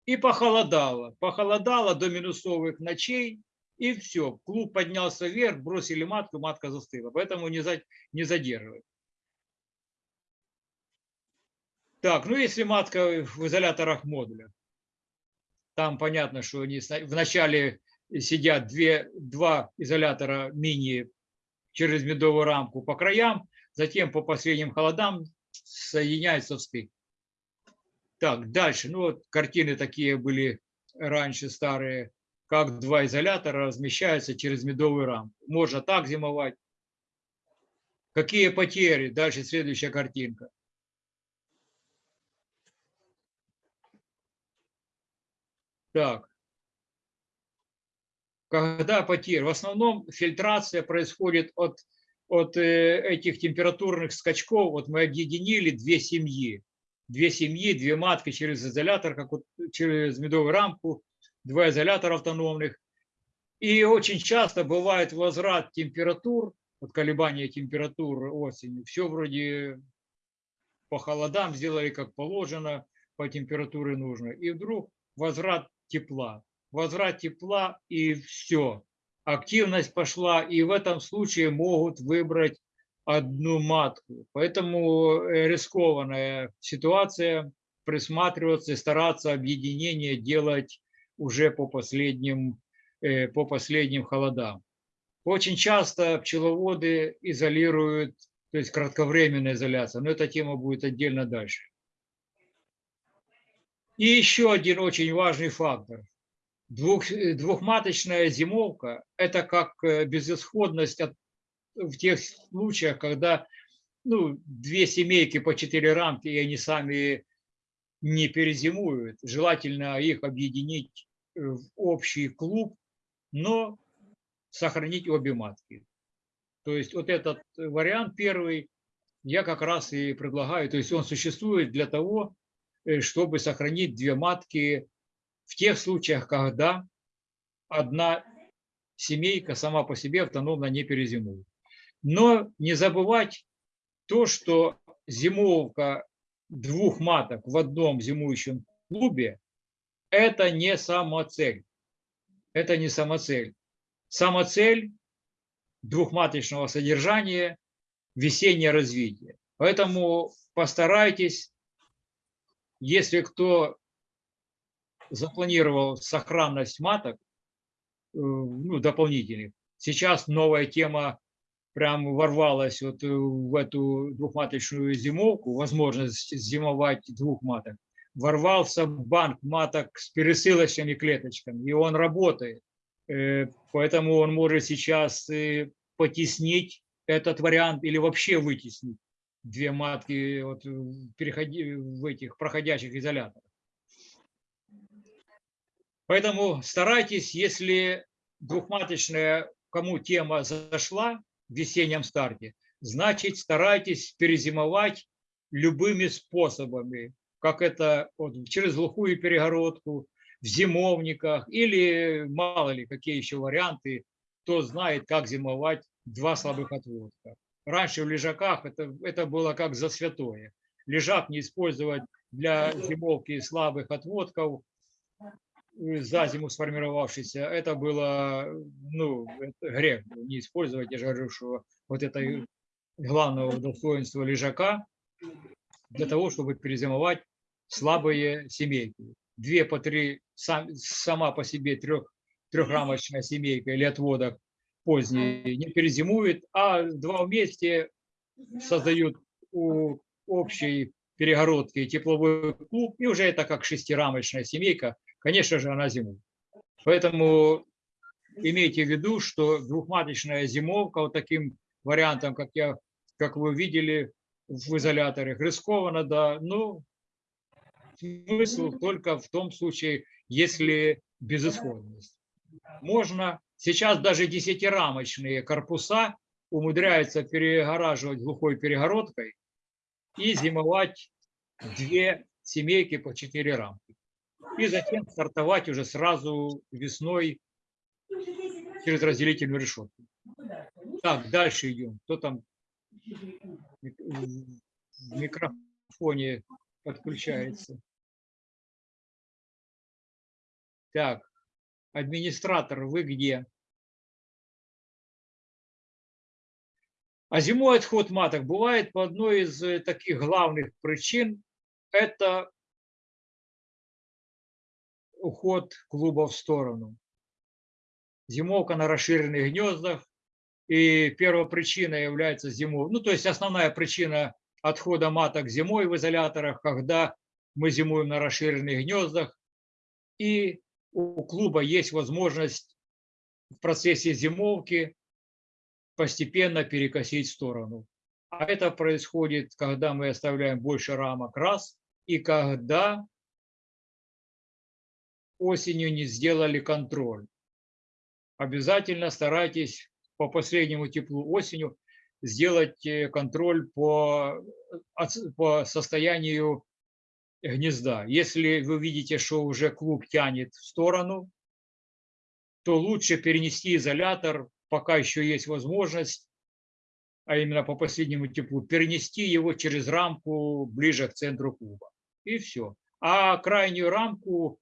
И похолодало. Похолодало до минусовых ночей, и все. Клуб поднялся вверх, бросили матку, матка застыла. Поэтому не, за, не задерживать. Так, ну если матка в изоляторах модуля, там понятно, что они вначале сидят две, два изолятора мини через медовую рамку по краям, затем по последним холодам соединяются в стык. Так, дальше. Ну вот картины такие были раньше старые, как два изолятора размещаются через медовую рамку. Можно так зимовать. Какие потери? Дальше следующая картинка. Так. Когда потери? В основном фильтрация происходит от от э, этих температурных скачков вот мы объединили две семьи. Две семьи, две матки через изолятор, как вот через медовую рамку, два изолятора автономных. И очень часто бывает возврат температур, вот колебания температур осенью. Все вроде по холодам сделали как положено, по температуре нужно. И вдруг возврат тепла. Возврат тепла и все. Активность пошла, и в этом случае могут выбрать одну матку. Поэтому э, рискованная ситуация, присматриваться и стараться объединение делать уже по последним, э, по последним холодам. Очень часто пчеловоды изолируют, то есть кратковременная изоляция, но эта тема будет отдельно дальше. И еще один очень важный фактор. Двух, э, двухматочная зимовка – это как э, безысходность от, в тех случаях, когда ну, две семейки по четыре рамки, и они сами не перезимуют. Желательно их объединить э, в общий клуб, но сохранить обе матки. То есть вот этот вариант первый я как раз и предлагаю. То есть он существует для того, чтобы сохранить две матки в тех случаях, когда одна семейка сама по себе автономно не перезимует. Но не забывать то, что зимовка двух маток в одном зимующем клубе – это не самоцель. Это не самоцель. Самоцель двухматочного содержания – весеннее развитие. Поэтому постарайтесь если кто запланировал сохранность маток, э, ну, дополнительных, сейчас новая тема прям ворвалась вот э, в эту двухматочную зимовку, возможность зимовать двух маток. Ворвался банк маток с пересылочными клеточками, и он работает. Э, поэтому он может сейчас потеснить этот вариант или вообще вытеснить две матки вот, переходи, в этих проходящих изоляторах. Поэтому старайтесь, если двухматочная, кому тема зашла в весеннем старте, значит старайтесь перезимовать любыми способами, как это вот, через глухую перегородку, в зимовниках или мало ли какие еще варианты, кто знает, как зимовать два слабых отводка раньше в лежаках это, это было как за святое. Лежак не использовать для зимовки слабых отводков, за зиму сформировавшийся, это было ну, это грех не использовать, я же говорю, что вот это главного достоинства лежака для того, чтобы перезимовать слабые семейки. Две по три, сам, сама по себе трех, трехрамочная семейка или отводок поздний не перезимует, а два вместе создают у общей перегородки тепловой клуб, и уже это как шестирамочная семейка, конечно же, она зимует. Поэтому имейте в виду, что двухматочная зимовка вот таким вариантом, как, я, как вы видели в изоляторах, рискованно, да, но смысл только в том случае, если безысходность. Можно Сейчас даже десятирамочные корпуса умудряются перегораживать глухой перегородкой и зимовать две семейки по четыре рамки. И затем стартовать уже сразу весной через разделительную решетку. Так, дальше идем. Кто там в микрофоне подключается? Так, администратор, вы где? А зимой отход маток бывает по одной из э, таких главных причин. Это уход клуба в сторону. Зимовка на расширенных гнездах. И первая причина является зимой. Ну, то есть основная причина отхода маток зимой в изоляторах, когда мы зимуем на расширенных гнездах. И у клуба есть возможность в процессе зимовки постепенно перекосить в сторону. А это происходит, когда мы оставляем больше рамок раз, и когда осенью не сделали контроль. Обязательно старайтесь по последнему теплу осенью. сделать э, контроль по, оц- по состоянию гнезда. Если вы видите, что уже клуб тянет в сторону, то лучше перенести изолятор, пока еще есть возможность, а именно по последнему теплу, перенести его через рамку ближе к центру клуба. И все. А крайнюю рамку,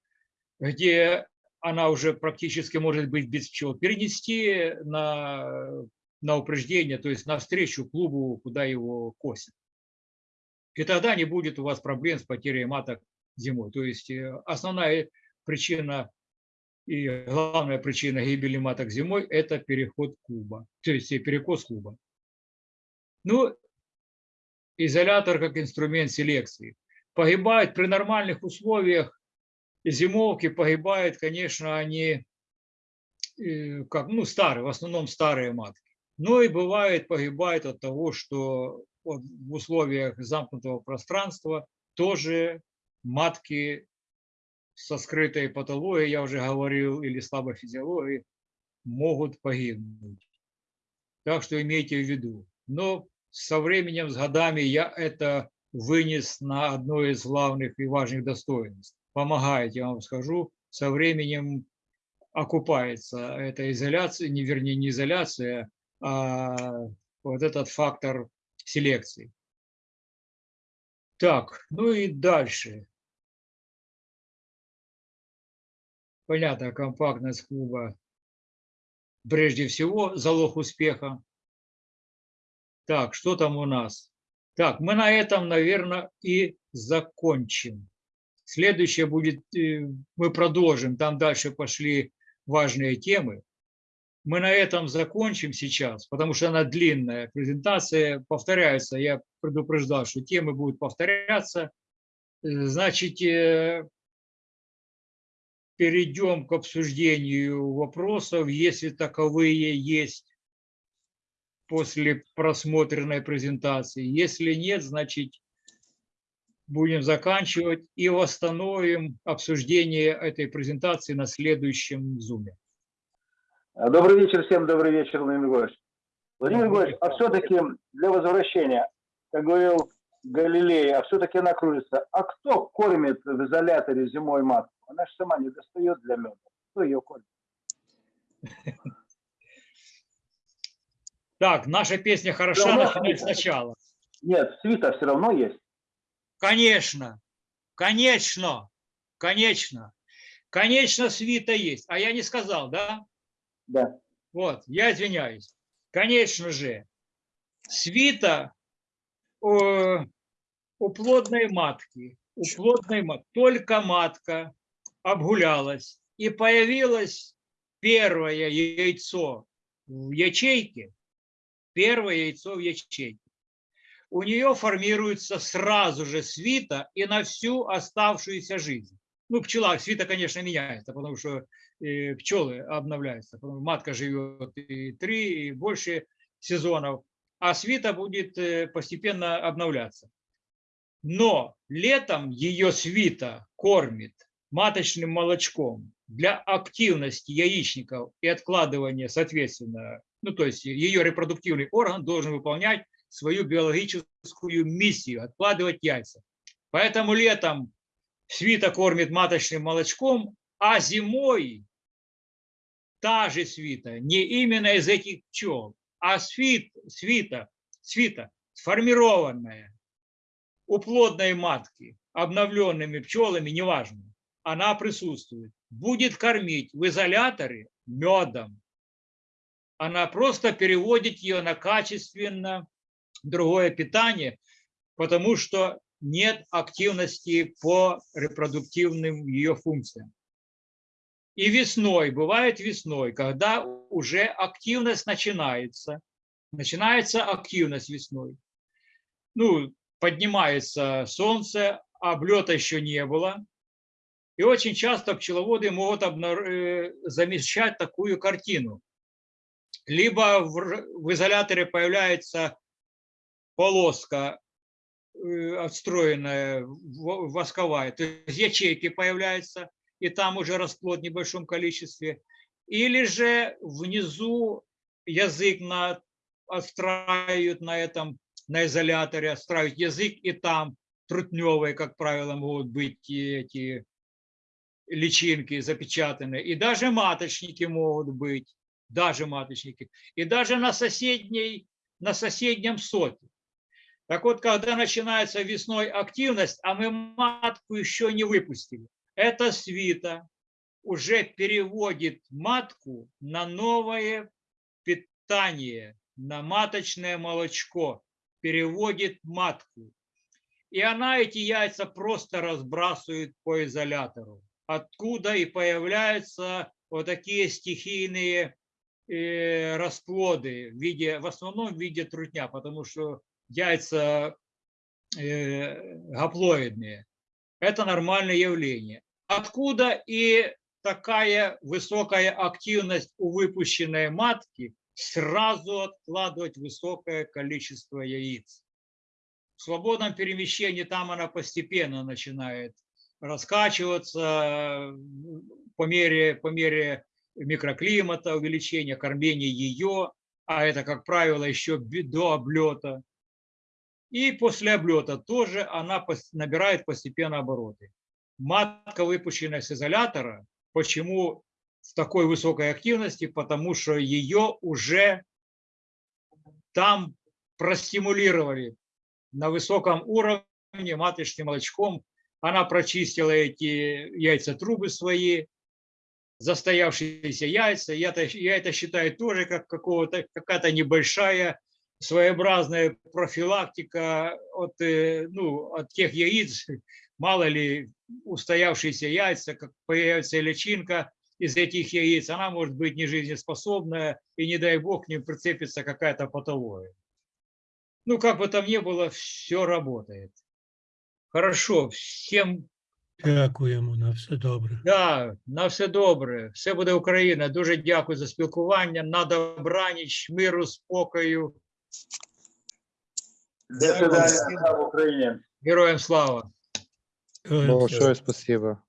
где она уже практически может быть без пчел, перенести на, на упреждение, то есть навстречу клубу, куда его косят. И тогда не будет у вас проблем с потерей маток зимой. То есть э, основная причина и главная причина гибели маток зимой – это переход клуба, то есть э, перекос клуба. Ну, изолятор как инструмент селекции. Погибают при нормальных условиях зимовки, погибают, конечно, они э, как, ну, старые, в основном старые матки. Но и бывает, погибает от того, что в условиях замкнутого пространства тоже матки со скрытой патологией, я уже говорил, или слабой физиологией, могут погибнуть. Так что имейте в виду. Но со временем, с годами я это вынес на одно из главных и важных достоинств. Помогает, я вам скажу, со временем окупается эта изоляция, не вернее не изоляция, а вот этот фактор селекции. Так, ну и дальше. Понятно, компактность клуба прежде всего залог успеха. Так, что там у нас? Так, мы на этом, наверное, и закончим. Следующее будет, э, мы продолжим, там дальше пошли важные темы. Мы на этом закончим сейчас, потому что она длинная. Презентация повторяется. Я предупреждал, что темы будут повторяться. Э, Значит, э, перейдем к обсуждению вопросов, если таковые есть после просмотренной презентации. Если нет, значит, будем заканчивать и восстановим обсуждение этой презентации на следующем зуме. Добрый вечер всем, добрый вечер, Владимир Григорьевич. Владимир Григорьевич, а все-таки для возвращения, как говорил Галилей, а все-таки она кружится. А кто кормит в изоляторе зимой матку? Она же сама не достает для меда. Кто ее кормит? Так, наша песня хороша, начинать сначала. Нет, свита все равно есть. Конечно, конечно, конечно. Конечно, свита есть. А я не сказал, да? Да. Вот, я извиняюсь. Конечно же, свита э, у плодной матки, у плодной матки, только матка обгулялась и появилось первое яйцо в ячейке, первое яйцо в ячейке. У нее формируется сразу же свита и на всю оставшуюся жизнь. Ну, пчела, свита, конечно, меняется, потому что э, пчелы обновляются. Матка живет и три, и больше сезонов, а свита будет э, постепенно обновляться. Но летом ее свита кормит маточным молочком для активности яичников и откладывания, соответственно, ну то есть ее репродуктивный орган должен выполнять свою биологическую миссию, откладывать яйца. Поэтому летом свита кормит маточным молочком, а зимой та же свита, не именно из этих пчел, а свит, свита, свита сформированная у плодной матки, обновленными пчелами, неважно, она присутствует, будет кормить в изоляторе медом. Она просто переводит ее на качественно другое питание, потому что нет активности по репродуктивным ее функциям. И весной, бывает весной, когда уже активность начинается, начинается активность весной. Ну, поднимается солнце, облета еще не было. И очень часто пчеловоды могут обнар- э, замечать такую картину. Либо в, изоляторе появляется полоска э, отстроенная, восковая, то есть ячейки появляются, и там уже расплод в небольшом количестве. Или же внизу язык на отстраивают на этом, на изоляторе, отстраивают язык, и там трутневые, как правило, могут быть эти личинки запечатанные, и даже маточники могут быть, даже маточники, и даже на соседней, на соседнем соте. Так вот, когда начинается весной активность, а мы матку еще не выпустили, эта свита уже переводит матку на новое питание, на маточное молочко, переводит матку. И она эти яйца просто разбрасывает по изолятору. Откуда и появляются вот такие стихийные э, расплоды в виде, в основном в виде трутня, потому что яйца э, гаплоидные. Это нормальное явление. Откуда и такая высокая активность у выпущенной матки сразу откладывать высокое количество яиц. В свободном перемещении там она постепенно начинает раскачиваться по мере, по мере микроклимата, увеличения кормления ее, а это, как правило, еще до облета. И после облета тоже она набирает постепенно обороты. Матка, выпущенная с изолятора, почему в такой высокой активности? Потому что ее уже там простимулировали на высоком уровне маточным молочком. Она прочистила эти яйца трубы свои, застоявшиеся яйца. Я, это- я это считаю тоже как какая-то небольшая своеобразная профилактика от, э, ну, от тех яиц, мало ли устоявшиеся яйца, как появится личинка из этих яиц, она может быть не жизнеспособная, и не дай бог к ним прицепится какая-то патология. Ну, как бы там ни было, все работает. Хорошо, всем Дякуємо на все добре. Да, на все добре. Все буде Україна. Дуже дякую за спілкування. На добраніч, миру, спокою. До свидания. Слава Украине. Героям слава. Героям слава. Большое спасибо.